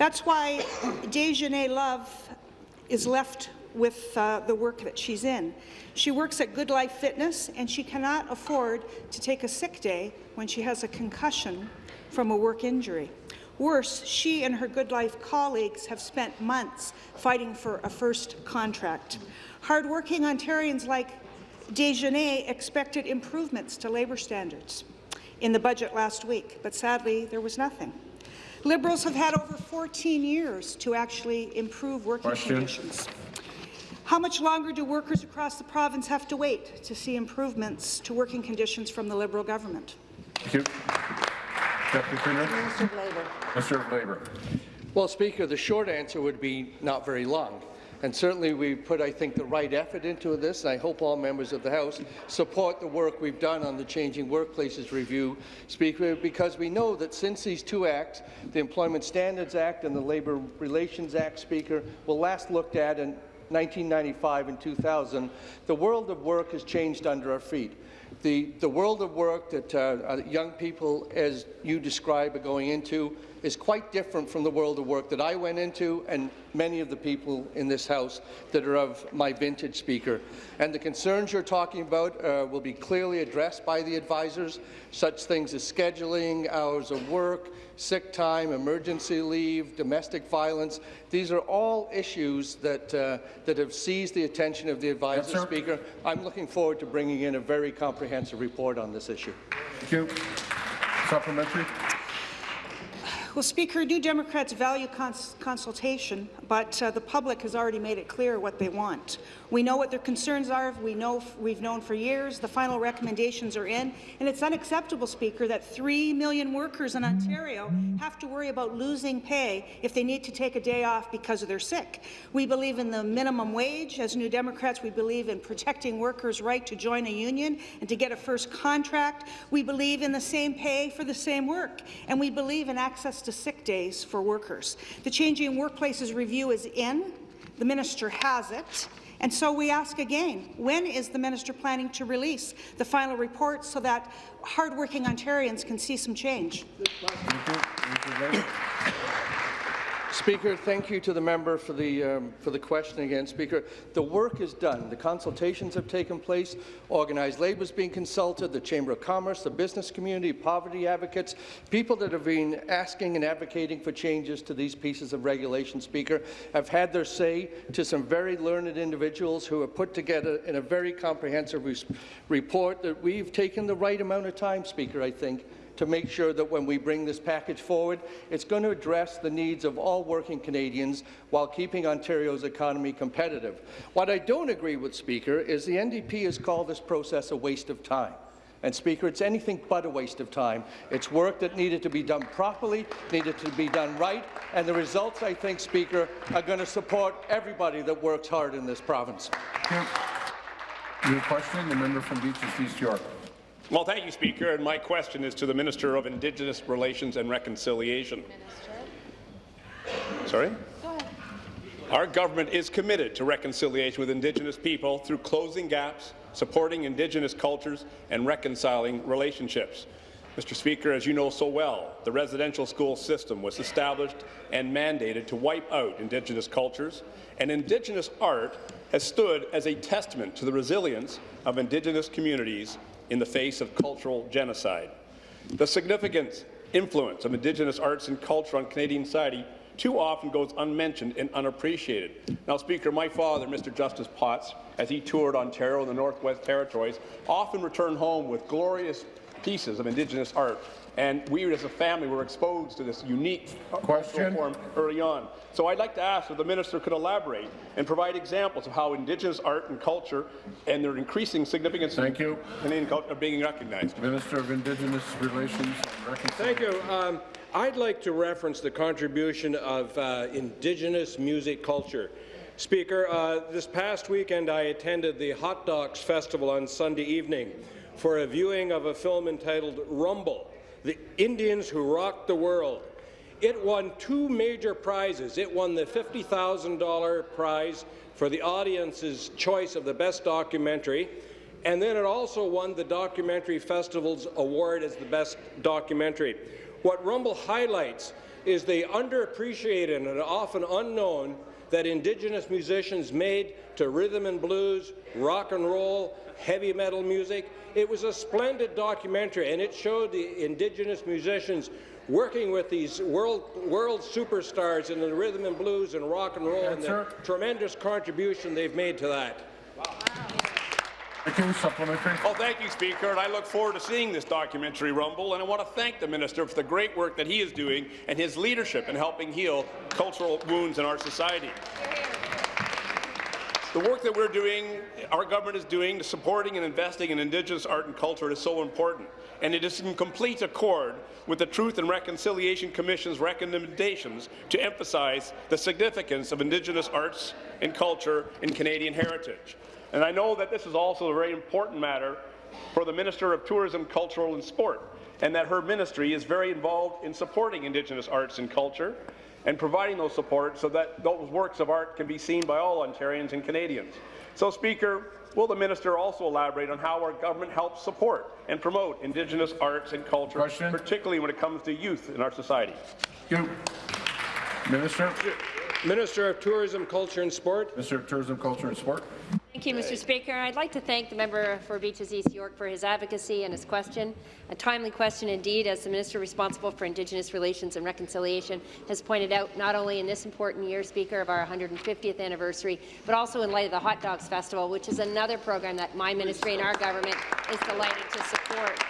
That's why Dejanay Love is left with uh, the work that she's in. She works at Good Life Fitness, and she cannot afford to take a sick day when she has a concussion from a work injury. Worse, she and her Good Life colleagues have spent months fighting for a first contract. Hardworking Ontarians like Dejanay expected improvements to labour standards in the budget last week, but sadly there was nothing. Liberals have had over 14 years to actually improve working Question. conditions. How much longer do workers across the province have to wait to see improvements to working conditions from the Liberal government? Thank you. Deputy Premier. Minister of Labour. Minister of Labour. Well, Speaker, the short answer would be not very long. And certainly we've put, I think, the right effort into this, and I hope all members of the House support the work we've done on the Changing Workplaces Review, Speaker, because we know that since these two acts, the Employment Standards Act and the Labour Relations Act, Speaker, were last looked at in 1995 and 2000, the world of work has changed under our feet. The, the world of work that uh, young people, as you describe, are going into is quite different from the world of work that I went into and many of the people in this House that are of my vintage speaker. And the concerns you're talking about uh, will be clearly addressed by the advisors, such things as scheduling, hours of work, sick time, emergency leave, domestic violence. These are all issues that, uh, that have seized the attention of the advisor yes, speaker. I'm looking forward to bringing in a very comprehensive report on this issue. Thank you. Supplementary. Well, Speaker, New Democrats value cons consultation, but uh, the public has already made it clear what they want. We know what their concerns are. We know we've known for years. The final recommendations are in, and it's unacceptable, Speaker, that three million workers in Ontario have to worry about losing pay if they need to take a day off because they're sick. We believe in the minimum wage. As New Democrats, we believe in protecting workers' right to join a union and to get a first contract. We believe in the same pay for the same work, and we believe in access to sick days for workers. The Changing Workplaces Review is in. The minister has it. And so we ask again, when is the minister planning to release the final report so that hardworking Ontarians can see some change? Speaker, thank you to the member for the, um, for the question again. Speaker, the work is done. The consultations have taken place. Organized labour is being consulted, the Chamber of Commerce, the business community, poverty advocates, people that have been asking and advocating for changes to these pieces of regulation, Speaker, have had their say to some very learned individuals who have put together in a very comprehensive report that we've taken the right amount of time, Speaker, I think, to make sure that when we bring this package forward, it's going to address the needs of all working Canadians while keeping Ontario's economy competitive. What I don't agree with, Speaker, is the NDP has called this process a waste of time. And, Speaker, it's anything but a waste of time. It's work that needed to be done properly, needed to be done right, and the results, I think, Speaker, are going to support everybody that works hard in this province. Your question, the member from Beaches East York. Well, thank you, Speaker. And my question is to the Minister of Indigenous Relations and Reconciliation. Minister. Sorry? Our government is committed to reconciliation with Indigenous people through closing gaps, supporting Indigenous cultures, and reconciling relationships. Mr. Speaker, as you know so well, the residential school system was established and mandated to wipe out Indigenous cultures, and Indigenous art has stood as a testament to the resilience of Indigenous communities in the face of cultural genocide. The significant influence of Indigenous arts and culture on Canadian society too often goes unmentioned and unappreciated. Now, Speaker, my father, Mr. Justice Potts, as he toured Ontario and the Northwest Territories, often returned home with glorious pieces of Indigenous art and we as a family were exposed to this unique Question. form early on. So I'd like to ask if the minister could elaborate and provide examples of how Indigenous art and culture and their increasing significance Thank you. Canadian culture are being recognized. Minister of Indigenous Relations and Thank you. Um, I'd like to reference the contribution of uh, Indigenous music culture. Speaker, uh, this past weekend I attended the Hot Docs Festival on Sunday evening for a viewing of a film entitled Rumble, the Indians Who Rocked the World. It won two major prizes. It won the $50,000 prize for the audience's choice of the best documentary, and then it also won the Documentary Festival's award as the best documentary. What Rumble highlights is the underappreciated and often unknown that Indigenous musicians made to rhythm and blues, rock and roll, heavy metal music, it was a splendid documentary, and it showed the Indigenous musicians working with these world world superstars in the rhythm and blues and rock and roll, and the tremendous contribution they've made to that. Thank you. Supplementary. Well, thank you, Speaker, and I look forward to seeing this documentary, Rumble, and I want to thank the minister for the great work that he is doing and his leadership in helping heal cultural wounds in our society. The work that we're doing, our government is doing, supporting and investing in Indigenous art and culture is so important, and it is in complete accord with the Truth and Reconciliation Commission's recommendations to emphasize the significance of Indigenous arts and culture in Canadian heritage. And I know that this is also a very important matter for the Minister of Tourism, Cultural and Sport, and that her ministry is very involved in supporting Indigenous arts and culture and providing those support so that those works of art can be seen by all Ontarians and Canadians. So, Speaker, will the minister also elaborate on how our government helps support and promote Indigenous arts and culture, Question. particularly when it comes to youth in our society? You. Minister. Minister of Tourism, Culture and Sport. Minister of Tourism, Culture and Sport. Thank you, Mr. Speaker. I'd like to thank the member for Beaches East York for his advocacy and his question. A timely question indeed, as the minister responsible for Indigenous Relations and Reconciliation has pointed out, not only in this important year, Speaker, of our 150th anniversary, but also in light of the Hot Docs Festival, which is another program that my ministry and our government is delighted to support.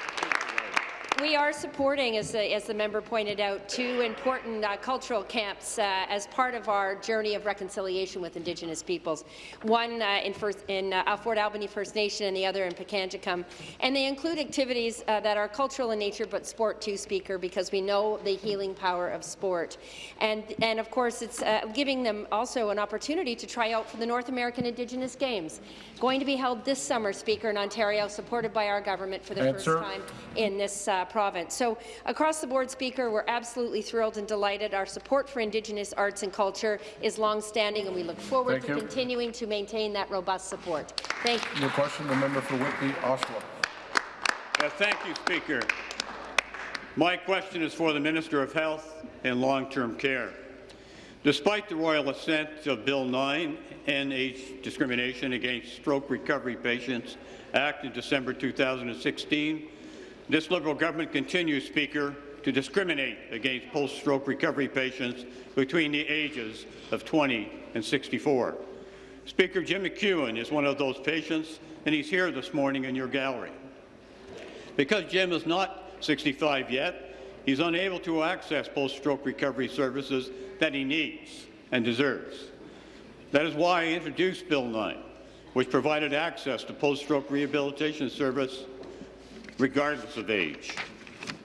We are supporting, as the, as the member pointed out, two important uh, cultural camps uh, as part of our journey of reconciliation with Indigenous peoples. One uh, in, first, in uh, Fort Albany First Nation and the other in Pikangikum. And they include activities uh, that are cultural in nature but sport too, Speaker, because we know the healing power of sport. And, and of course, it's uh, giving them also an opportunity to try out for the North American Indigenous Games, going to be held this summer, Speaker, in Ontario, supported by our government for the Answer. first time in this uh, province. So across the board, Speaker, we're absolutely thrilled and delighted. Our support for Indigenous arts and culture is long-standing, and we look forward Thank to you. continuing to maintain that robust support. Thank you. Your question, the member for Whitby, Oshawa. Yes, thank you, Speaker. My question is for the Minister of Health and Long-Term Care. Despite the royal assent of Bill 9, End Age Discrimination Against Stroke Recovery Patients Act in December 2016, this Liberal government continues, Speaker, to discriminate against post-stroke recovery patients between the ages of 20 and 64. Speaker Jim McEwen is one of those patients, and he's here this morning in your gallery. Because Jim is not 65 yet, he's unable to access post-stroke recovery services that he needs and deserves. That is why I introduced Bill 9, which provided access to post-stroke rehabilitation service regardless of age.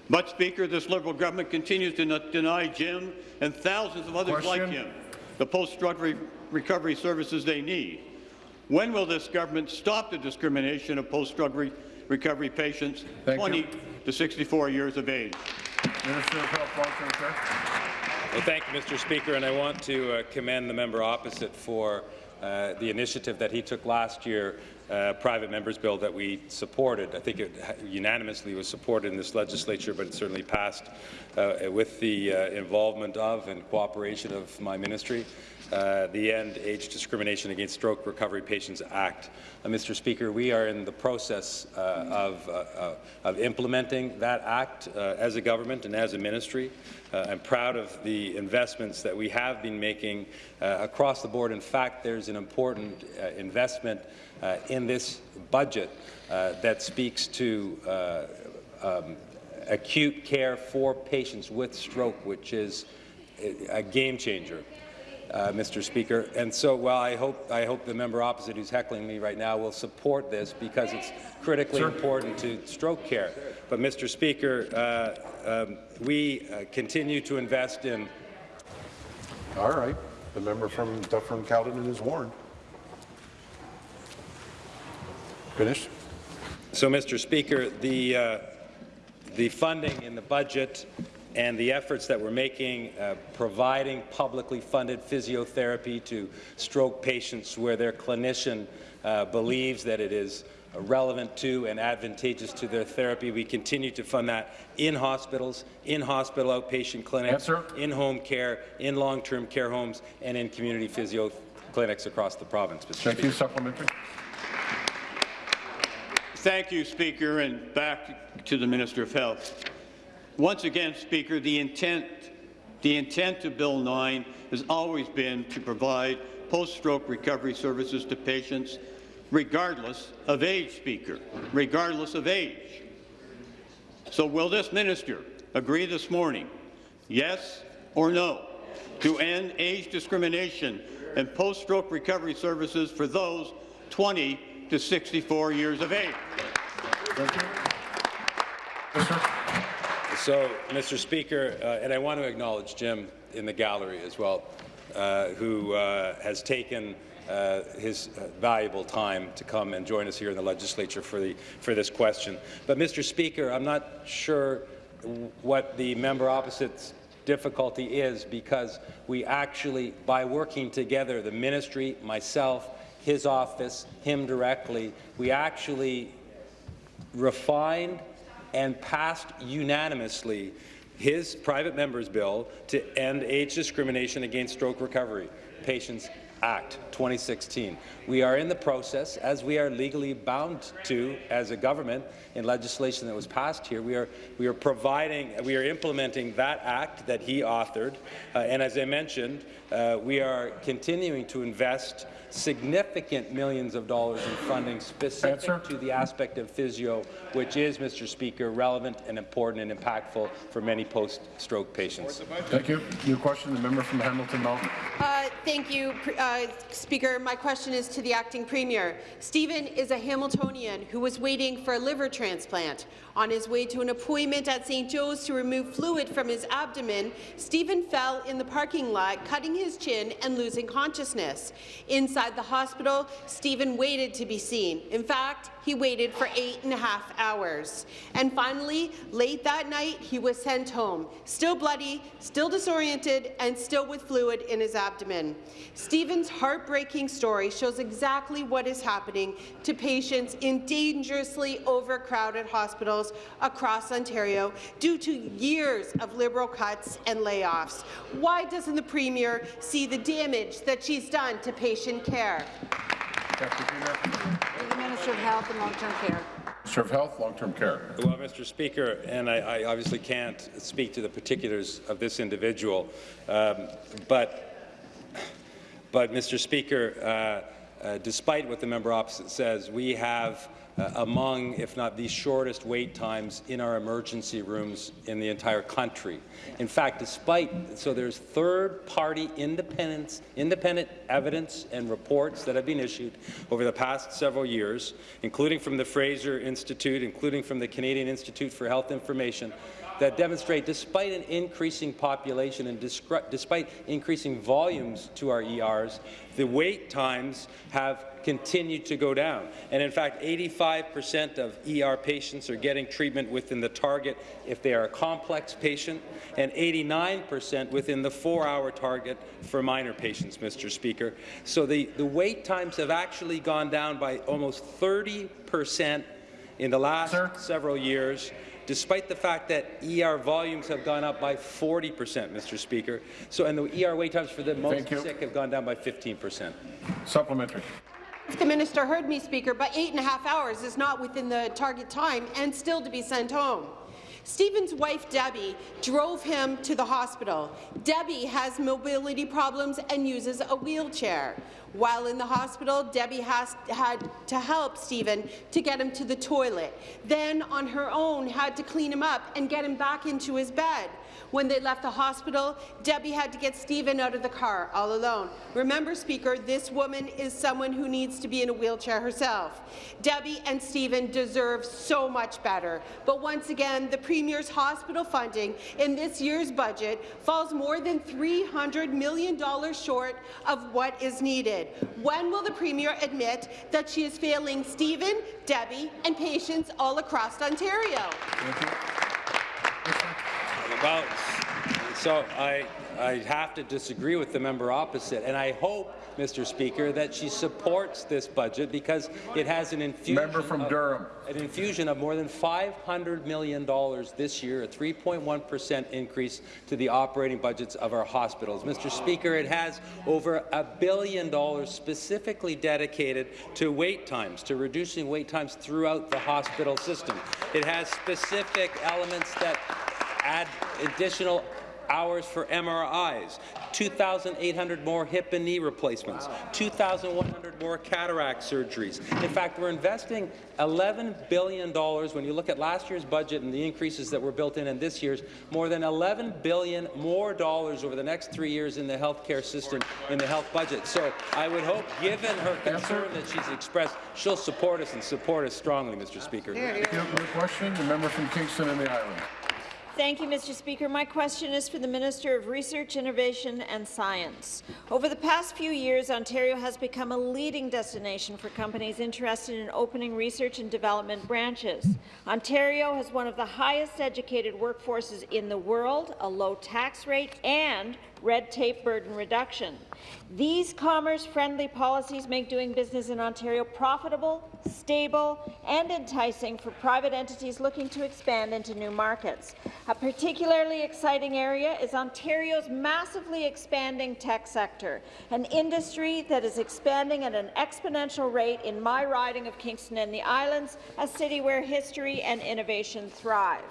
But, Speaker, this Liberal government continues to not deny Jim and thousands of others like him the post-drug re- recovery services they need. When will this government stop the discrimination of post-drug re- recovery patients Thank 20 you. to 64 years of age? Minister of Health, Long-Term Care. Well, thank you, Mr. Speaker, and I want to uh, commend the member opposite for uh, the initiative that he took last year, uh, private members bill that we supported. I think it unanimously was supported in this legislature, but it certainly passed uh, with the uh, involvement of and cooperation of my ministry. Uh, the End Age Discrimination Against Stroke Recovery Patients Act. Uh, Mr. Speaker, we are in the process uh, of, of implementing that act as a government and as a ministry. I'm proud of the investments that we have been making across the board. In fact, there's an important investment in this budget uh, that speaks to uh, um, acute care for patients with stroke, which is a a game changer. Uh, Mr. Speaker. And so, while I hope I hope the member opposite who's heckling me right now will support this because it's critically Sir. important to stroke care. But, Mr. Speaker, uh, um, we uh, continue to invest in All right. The member from Dufferin Caledon is warned. Finished? So, Mr. Speaker, the, uh, the funding in the budget and the efforts that we're making, uh, providing publicly funded physiotherapy to stroke patients where their clinician uh, believes that it is relevant to and advantageous to their therapy. We continue to fund that in hospitals, in hospital outpatient clinics, in home care, in long-term care homes, and in community physio clinics across the province. Mr. Thank Speaker. you. Supplementary. Thank you, Speaker, and back to the Minister of Health. Once again, Speaker, the intent, the intent of Bill 9 has always been to provide post-stroke recovery services to patients regardless of age, Speaker, regardless of age. So will this minister agree this morning, yes or no, to end age discrimination and post-stroke recovery services for those 20 to 64 years of age. So, Mr. Speaker, uh, and I want to acknowledge Jim in the gallery as well, uh, who uh, has taken uh, his uh, valuable time to come and join us here in the legislature for, the, for this question. But, Mr. Speaker, I'm not sure what the member opposite's difficulty is because we actually, by working together, the ministry, myself, his office, him directly, we actually refined and passed unanimously his private member's bill to end age discrimination against stroke recovery patients Act 2016. We are in the process, as we are legally bound to as a government in legislation that was passed here. We are, we are providing, we are implementing that act that he authored, uh, and as I mentioned, uh, we are continuing to invest significant millions of dollars in funding specific Answer. to the aspect of physio, which is, Mr. Speaker, relevant and important and impactful for many post-stroke patients. Thank you. New question, the member from Hamilton Mountain. Uh, thank you, uh, Speaker. My question is to the acting premier. Stephen is a Hamiltonian who was waiting for a liver transplant. On his way to an appointment at St. Joe's to remove fluid from his abdomen, Stephen fell in the parking lot, cutting his chin and losing consciousness. Inside the hospital, Stephen waited to be seen. In fact, he waited for eight and a half hours. And finally, late that night, he was sent home, still bloody, still disoriented, and still with fluid in his abdomen. Stephen's heartbreaking story shows exactly what is happening to patients in dangerously overcrowded hospitals across Ontario due to years of Liberal cuts and layoffs. Why doesn't the Premier see the damage that she's done to patient care? The Minister of Health and Long-Term Care. Minister of Health, Long-Term Care. Well, Mr. Speaker, and I, I, obviously can't speak to the particulars of this individual, um, but, but Mr. Speaker, uh, uh, despite what the member opposite says, we have uh, among, if not the shortest wait times in our emergency rooms in the entire country. In fact, despite, so there's third-party independent, independent evidence and reports that have been issued over the past several years, including from the Fraser Institute, including from the Canadian Institute for Health Information, that demonstrate despite an increasing population and despite increasing volumes to our ERs, the wait times have continued to go down. And in fact, 85% of ER patients are getting treatment within the target if they are a complex patient, and 89% within the four-hour target for minor patients, Mr. Speaker. So the, the wait times have actually gone down by almost 30% in the last Sir? several years despite the fact that ER volumes have gone up by 40 percent, Mr. Speaker. So, and the ER wait times for the most sick have gone down by 15 percent. Supplementary. If the minister heard me, Speaker, but eight and a half hours is not within the target time and still to be sent home. Stephen's wife, Debbie, drove him to the hospital. Debbie has mobility problems and uses a wheelchair. While in the hospital, Debbie has, had to help Stephen to get him to the toilet. Then, on her own, had to clean him up and get him back into his bed. When they left the hospital, Debbie had to get Stephen out of the car all alone. Remember, Speaker, this woman is someone who needs to be in a wheelchair herself. Debbie and Stephen deserve so much better. But once again, the Premier's hospital funding in this year's budget falls more than $300 million short of what is needed. When will the Premier admit that she is failing Stephen, Debbie, and patients all across Ontario? Well, so I, I have to disagree with the member opposite, and I hope, Mr. Speaker, that she supports this budget because it has an infusion, member from of, Durham. an infusion of more than $500 million this year, a 3.1 percent increase to the operating budgets of our hospitals. Mr. Speaker, it has over a billion dollars specifically dedicated to wait times, to reducing wait times throughout the hospital system. It has specific elements that add additional hours for MRIs, 2,800 more hip and knee replacements, 2,100 more cataract surgeries. In fact, we're investing $11 billion. When you look at last year's budget and the increases that were built in in this year's, more than 11 billion more dollars over the next three years in the health care system, in the health budget. So I would hope, given her concern that she's expressed, she'll support us and support us strongly, Mr. Speaker. You. Your question, the member from Kingston and the Islands. Thank you, Mr. Speaker. My question is for the Minister of Research, Innovation and Science. Over the past few years, Ontario has become a leading destination for companies interested in opening research and development branches. Ontario has one of the highest educated workforces in the world, a low tax rate, and red tape burden reduction. These commerce-friendly policies make doing business in Ontario profitable, stable, and enticing for private entities looking to expand into new markets. A particularly exciting area is Ontario's massively expanding tech sector, an industry that is expanding at an exponential rate in my riding of Kingston and the Islands, a city where history and innovation thrive.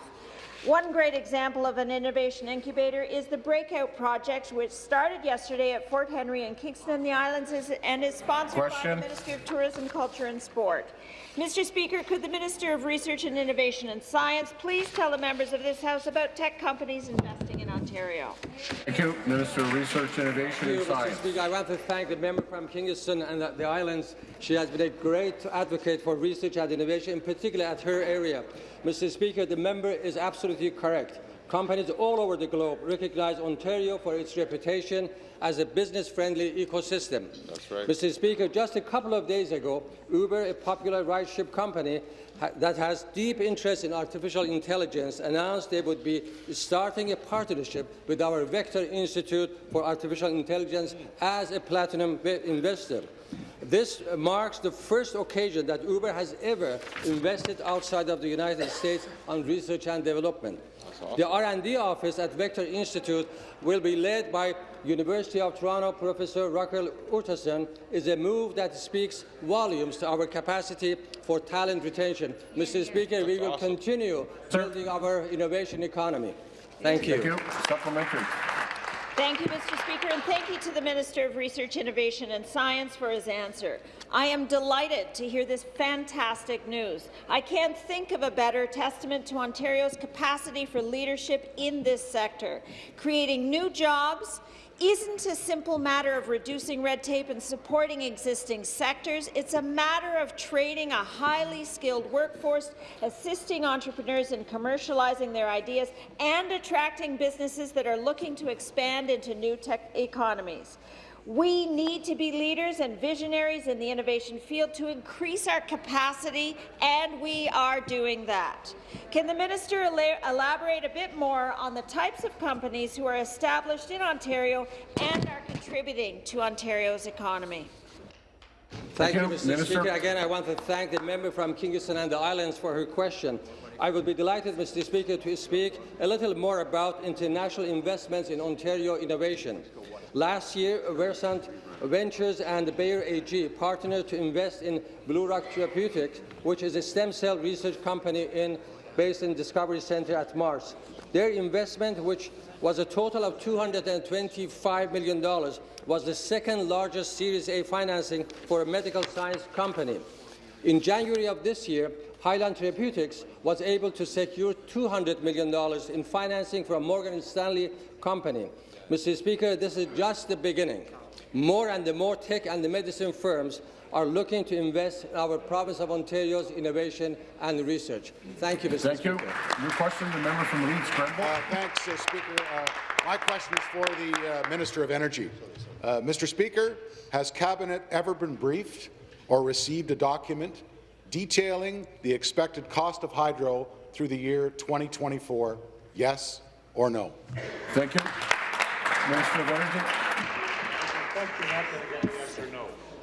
One great example of an innovation incubator is the Breakout Project, which started yesterday at Fort Henry in Kingston the Islands and is sponsored Question. by the Ministry of Tourism, Culture and Sport. Mr. Speaker, could the Minister of Research and Innovation and Science please tell the members of this House about tech companies investing in Ontario? Thank you. Minister of Research, Innovation and Thank you, Mr. Science. Speaker. I want to thank the member from Kingston and the, the Islands. She has been a great advocate for research and innovation, in particular at her area. Mr. Speaker, the member is absolutely correct. Companies all over the globe recognize Ontario for its reputation as a business-friendly ecosystem. That's right. Mr. Speaker, just a couple of days ago, Uber, a popular ride-ship company ha that has deep interest in artificial intelligence, announced they would be starting a partnership with our Vector Institute for Artificial Intelligence as a platinum investor. This marks the first occasion that Uber has ever invested outside of the United States on research and development. The R&D office at Vector Institute will be led by University of Toronto Professor Raquel Urtasun is a move that speaks volumes to our capacity for talent retention. Mr. Speaker, we will continue building our innovation economy. Thank you. Thank you. Supplementary. Thank you, Mr. Speaker, and thank you to the Minister of Research, Innovation and Science for his answer. I am delighted to hear this fantastic news. I can't think of a better testament to Ontario's capacity for leadership in this sector, creating new jobs, isn't a simple matter of reducing red tape and supporting existing sectors. It's a matter of training a highly skilled workforce, assisting entrepreneurs in commercializing their ideas, and attracting businesses that are looking to expand into new tech economies. We need to be leaders and visionaries in the innovation field to increase our capacity, and we are doing that. Can the minister elaborate a bit more on the types of companies who are established in Ontario and are contributing to Ontario's economy? Thank, Thank you, you. Mr. Minister. Speaker. Again, I want to thank the member from Kingston and the Islands for her question. I would be delighted, Mr. Speaker, to speak a little more about international investments in Ontario innovation. Last year, Versant Ventures and Bayer AG partnered to invest in Blue Rock Therapeutics, which is a stem cell research company in, based in Discovery Center at Mars. Their investment, which was a total of $225 million, was the second largest Series A financing for a medical science company. In January of this year, Highland Therapeutics was able to secure $200 million in financing from Morgan Stanley Company. Mr. Speaker, this is just the beginning. More and the more tech and the medicine firms are looking to invest in our province of Ontario's innovation and research. Thank you, Mr. Thank Speaker. you. New question, the member from Leeds, Grenville. Uh, thanks, uh, Speaker. Uh, my question is for the uh, Minister of Energy. Uh, Mr. Speaker, has Cabinet ever been briefed or received a document detailing the expected cost of hydro through the year 2024? Yes or no? Thank you. Minister of Energy.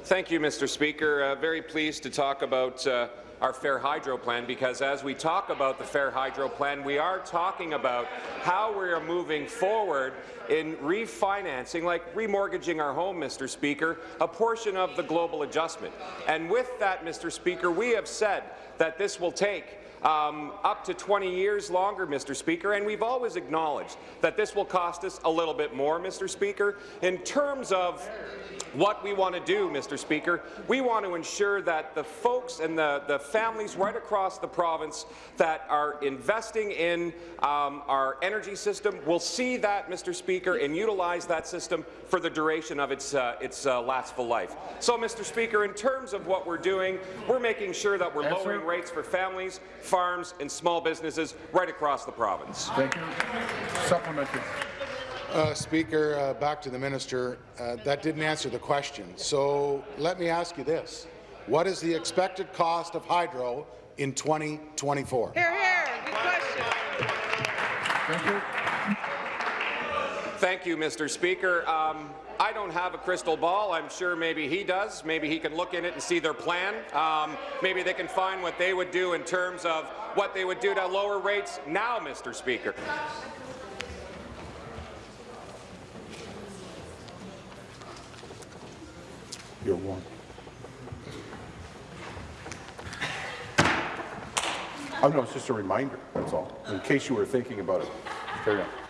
Thank you, Mr. Speaker. Uh, very pleased to talk about uh, our Fair Hydro Plan because as we talk about the Fair Hydro Plan, we are talking about how we are moving forward in refinancing, like remortgaging our home, Mr. Speaker, a portion of the global adjustment. And with that, Mr. Speaker, we have said that this will take um, up to 20 years longer, Mr. Speaker, and we've always acknowledged that this will cost us a little bit more, Mr. Speaker. In terms of what we want to do, Mr. Speaker, we want to ensure that the folks and the, the families right across the province that are investing in um, our energy system will see that, Mr. Speaker, and utilize that system for the duration of its, uh, its uh, lastful life. So, Mr. Speaker, in terms of what we're doing, we're making sure that we're lowering rates for families, farms, and small businesses right across the province. Thank you. Supplementary. Uh, Speaker, uh, back to the minister. Uh, that didn't answer the question. So let me ask you this. What is the expected cost of hydro in 2024? Here, here. Good question. Thank you. Thank you, Mr. Speaker. Um, I don't have a crystal ball. I'm sure maybe he does. Maybe he can look in it and see their plan. Um, maybe they can find what they would do in terms of what they would do to lower rates now, Mr. Speaker. You're one. Oh, no, it's just a reminder, that's all, in case you were thinking about it. Carry on.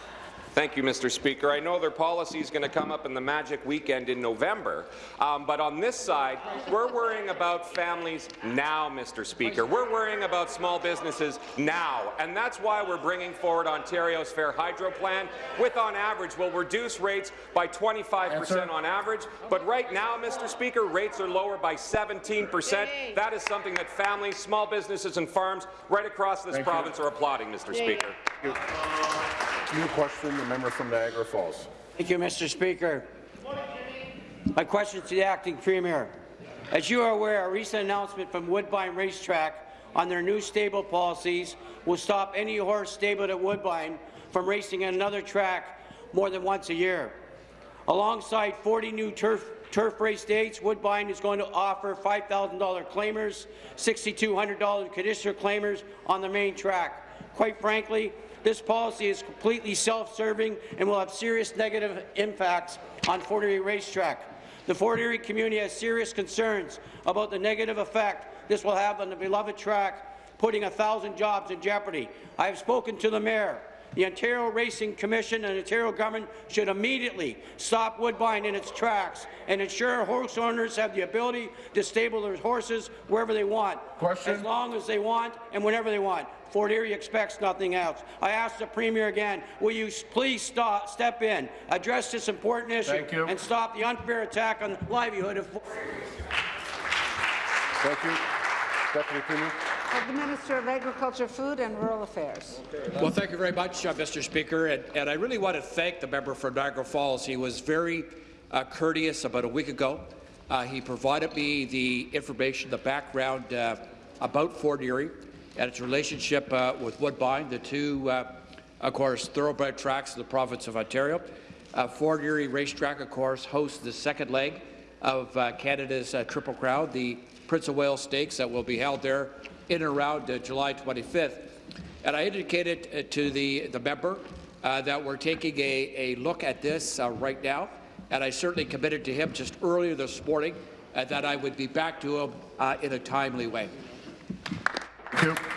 Thank you, Mr. Speaker. I know their policy is going to come up in the magic weekend in November, um, but on this side, we're worrying about families now, Mr. Speaker. We're worrying about small businesses now, and that's why we're bringing forward Ontario's Fair Hydro Plan, with on average will reduce rates by 25 percent on average, but right now, Mr. Speaker, rates are lower by 17 percent. That is something that families, small businesses and farms right across this Thank you. province are applauding, Mr. Speaker. New question, the member from Niagara Falls. Thank you, Mr. Speaker. My question to the acting premier. As you are aware, a recent announcement from Woodbine Racetrack on their new stable policies will stop any horse stabled at Woodbine from racing at another track more than once a year. Alongside 40 new turf, turf race dates, Woodbine is going to offer $5,000 claimers, $6,200 conditioner claimers on the main track. Quite frankly, this policy is completely self-serving and will have serious negative impacts on Fort Erie Racetrack. The Fort Erie community has serious concerns about the negative effect this will have on the beloved track, putting a thousand jobs in jeopardy. I have spoken to the mayor. The Ontario Racing Commission and Ontario government should immediately stop Woodbine in its tracks and ensure horse owners have the ability to stable their horses wherever they want, Question. as long as they want and whenever they want. Fort Erie expects nothing else. I ask the Premier again, will you please stop, step in, address this important issue, and stop the unfair attack on the livelihood of Thank you. Deputy Premier. Of the Minister of Agriculture, Food and Rural Affairs. Well, thank you very much, uh, Mr. Speaker, and, and I really want to thank the member for Niagara Falls. He was very uh, courteous about a week ago. Uh, he provided me the information, the background uh, about Fort Erie and its relationship uh, with Woodbine, the two, uh, of course, thoroughbred tracks in the province of Ontario. Uh, Fort Erie Racetrack, of course, hosts the second leg of uh, Canada's uh, Triple Crown, the Prince of Wales Stakes that will be held there in and around uh, July 25th. And I indicated uh, to the, the member uh, that we're taking a, a look at this uh, right now, and I certainly committed to him just earlier this morning uh, that I would be back to him in a timely way. Thank you.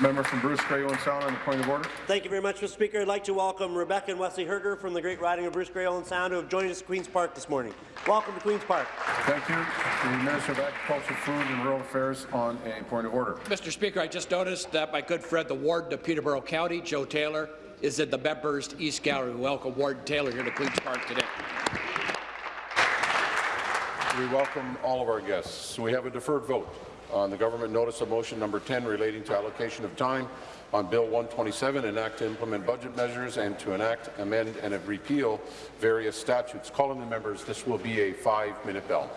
Member from Bruce Grey Owen Sound on the point of order. Thank you very much, Mr. Speaker. I'd like to welcome Rebecca and Wesley Herger from the Great Riding of Bruce Grey Owen Sound who have joined us at Queen's Park this morning. Welcome to Queen's Park. Thank you. The Minister of Agriculture, Food and Rural Affairs on a point of order. Mr. Speaker, I just noticed that my good friend, the Warden of Peterborough County, Joe Taylor, is in the members' East Gallery. Welcome Warden Taylor here to Queen's Park today. We welcome all of our guests. We have a deferred vote on the government notice of motion number 10 relating to allocation of time on Bill 127, enact to implement budget measures and to enact, amend, and repeal various statutes. Calling the members, this will be a five-minute bell.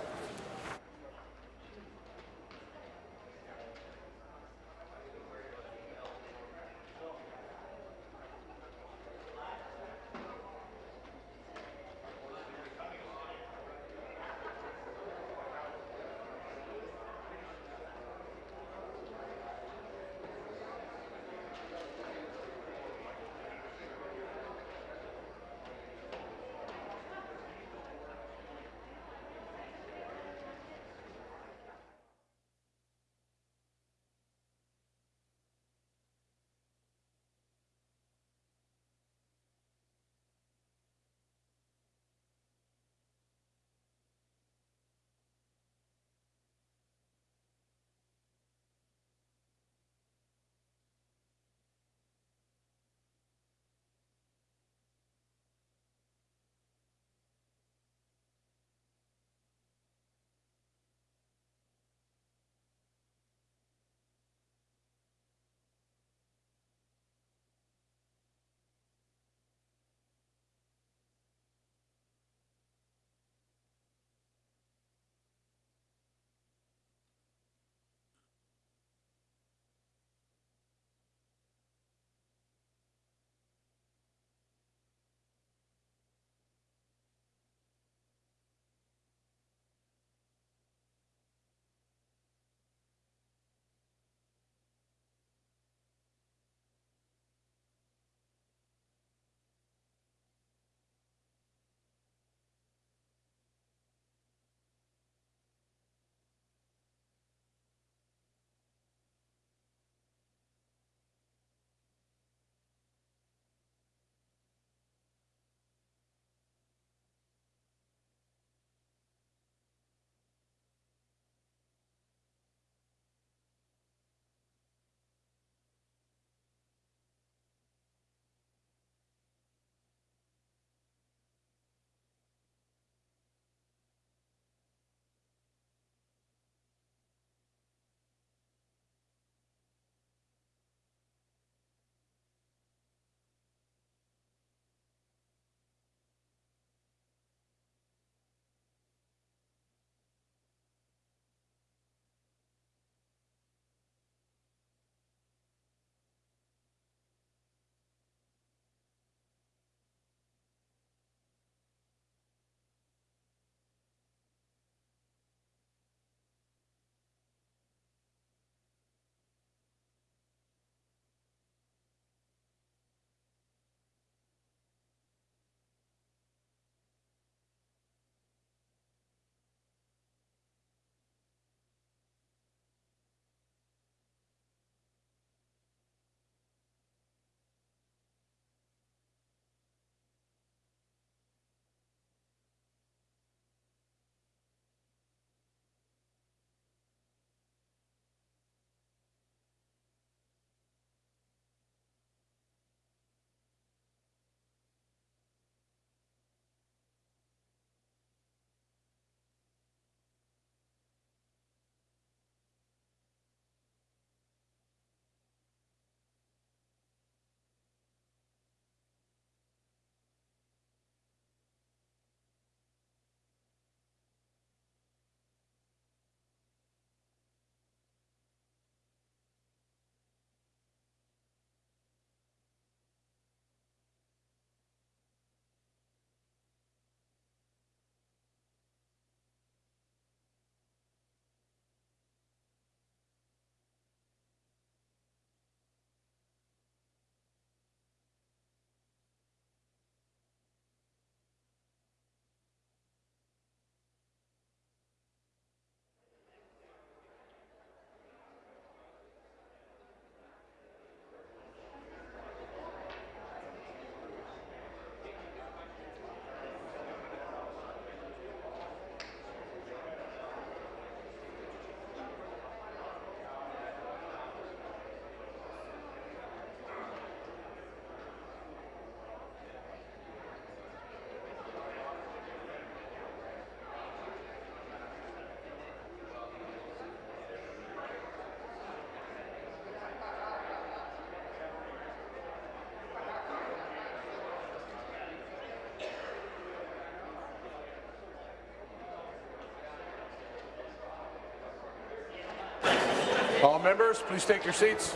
Members, please take your seats.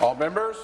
All members?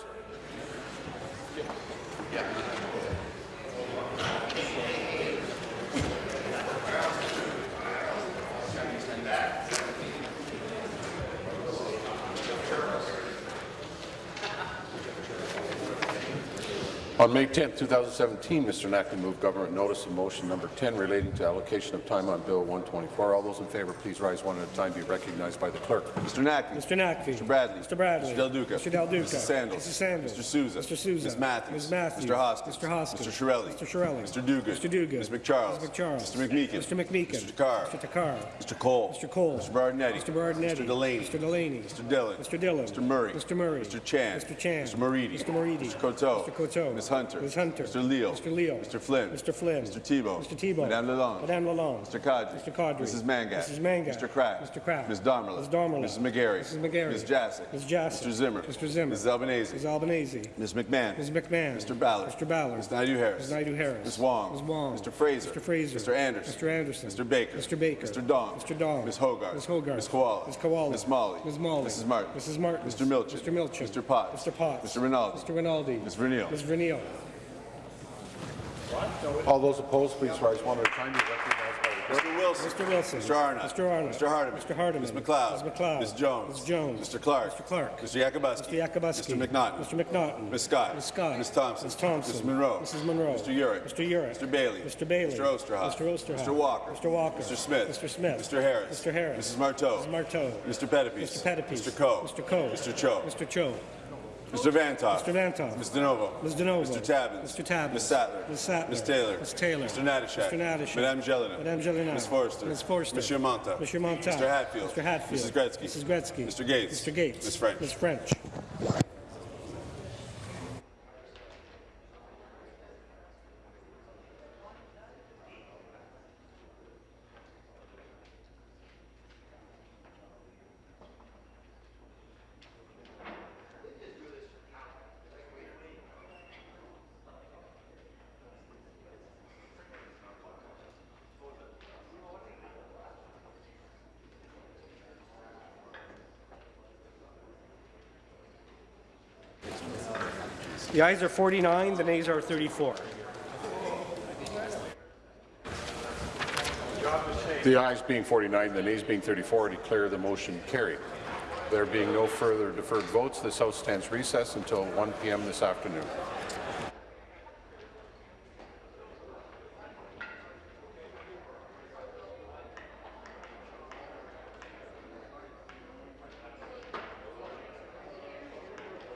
On May 10, 2017, Mr. Naqvi moved government notice of motion number 10 relating to allocation of time on Bill 124. All those in favour, please rise one at a time. Be recognized by the clerk. Mr. Naqvi. Mr. Naqvi. Mr. Bradley. Mr. Bradley. Mr. Del Duca. Mr. Del Duca. Mrs. Sandals. Mrs. Sandals. Mr. Sousa. Mr. Sousa. Ms. Matthews. Ms. Matthews. Mr. Hoskins. Mr. Hoskins. Mr. Chiarelli. Mr. Chiarelli. Mr. Duguid. Mr. Duguid. Ms. MacCharles. Ms. MacCharles. Mr. McMeekin. Mr. McMeekin. Mr. Takhar. Mr. Takhar. Mr. Cole. Mr. Cole. Mr. Berardinetti. Mr. Berardinetti. Mr. Delaney. Mr. Delaney. Mr. Dhillon. Mr. Dhillon. Mr. Murray. Mr. Murray. Mr. Chan. Mr. Chan. Mr. Moridi. Mr. Moridi. Mr. Coteau. Mr. Coteau. Ms. Hunter. Ms. Hunter. Mr. Leal. Mr. Leal. Mr. Flynn. Mr. Flynn. Mr. Thibeault. Mr. Thibeault. Madame Lalonde. Madame Lalonde. Mr. Qaadri. Mr. Qaadri. Mrs. Mangat. Mrs. Mangat. Mr. Kraft. Mr. Kraft. Ms. Damerla. Ms. Damerla. Mrs. McGarry. Mrs. McGarry. Ms. Jaczek. Ms. Jaczek. Mr. Zimmer. Mr. Zimmer. Mrs. Albanese. Ms. Albanese. Ms. McMahon. Ms. McMahon. Mr. Ballard. Mr. Ballard. Ms. Naidoo-Harris. Ms. Naidoo-Harris. Ms. Wong. Ms. Wong. Mr. Fraser. Mr. Fraser. Mr. Anderson. Mr. Anderson. Mr. Baker. Mr. Baker. Mr. Dong. Mr. Dong. Ms. Hogarth. Ms. Hogarth. Ms. Kiwala. Ms. Kiwala. Ms. Malhi. Ms. Malhi. Mrs. Martin. Mrs. Martin. Mr. Milczyn. Mr. Milczyn. Mr. Potts. Mr. Potts. Mr. Rinaldi. Mr. Rinaldi. Ms. Ms. All those opposed, please rise one at a time. Be recognized by the. Mr. Wilson. Mr. Wilson. Mr. Arnott. Mr. Arnott. Mr. Hardeman. Mr. Hardeman. Ms. MacLeod. Ms. MacLeod. Ms. Jones. Ms. Jones. Mr. Clark. Mr. Clark. Mr. Yakabuski. Mr. Yakabuski. Mr. McNaughton. Mr. McNaughton. Ms. Scott. Ms. Scott. Ms. Thompson. Ms. Thompson. Ms. Munro. Mrs. Munro. Mr. Yurek. Mr. Yurek. Mr. Bailey. Mr. Bailey. Mr. Oosterhoff. Mr. Oosterhoff. Mr. Walker. Mr. Walker. Mr. Smith. Mr. Smith. Mr. Harris. Mr. Harris. Mrs. Martow. Mrs. Martow. Mr. Pettapiece. Mr. Pettapiece. Mr. Coe. Mr. Coe. Mr. Cho. Mr. Cho. Mr. Vanthof. Mr. Vanthof. Ms. DiNovo. Ms. DiNovo. Mr. Tabuns. Mr. Tabuns. Ms. Sattler. Ms. Sattler. Ms. Taylor. Ms. Taylor. Mr. Natyshak. Mr. Natyshak. Madame Gélinas. Madame Gélinas. Ms. Forster. Ms. Forster. Monsieur Mantha. Monsieur Mantha. Mr. Hatfield. Mr. Hatfield. Mrs. Gretzky. Mrs. Gretzky. Mr. Gates. Mr. Gates. Ms. French. Ms. French. The ayes are 49, the nays are 34. The ayes being 49, the nays being 34, I declare the motion carried. There being no further deferred votes, this House stands recessed until 1 p.m. this afternoon.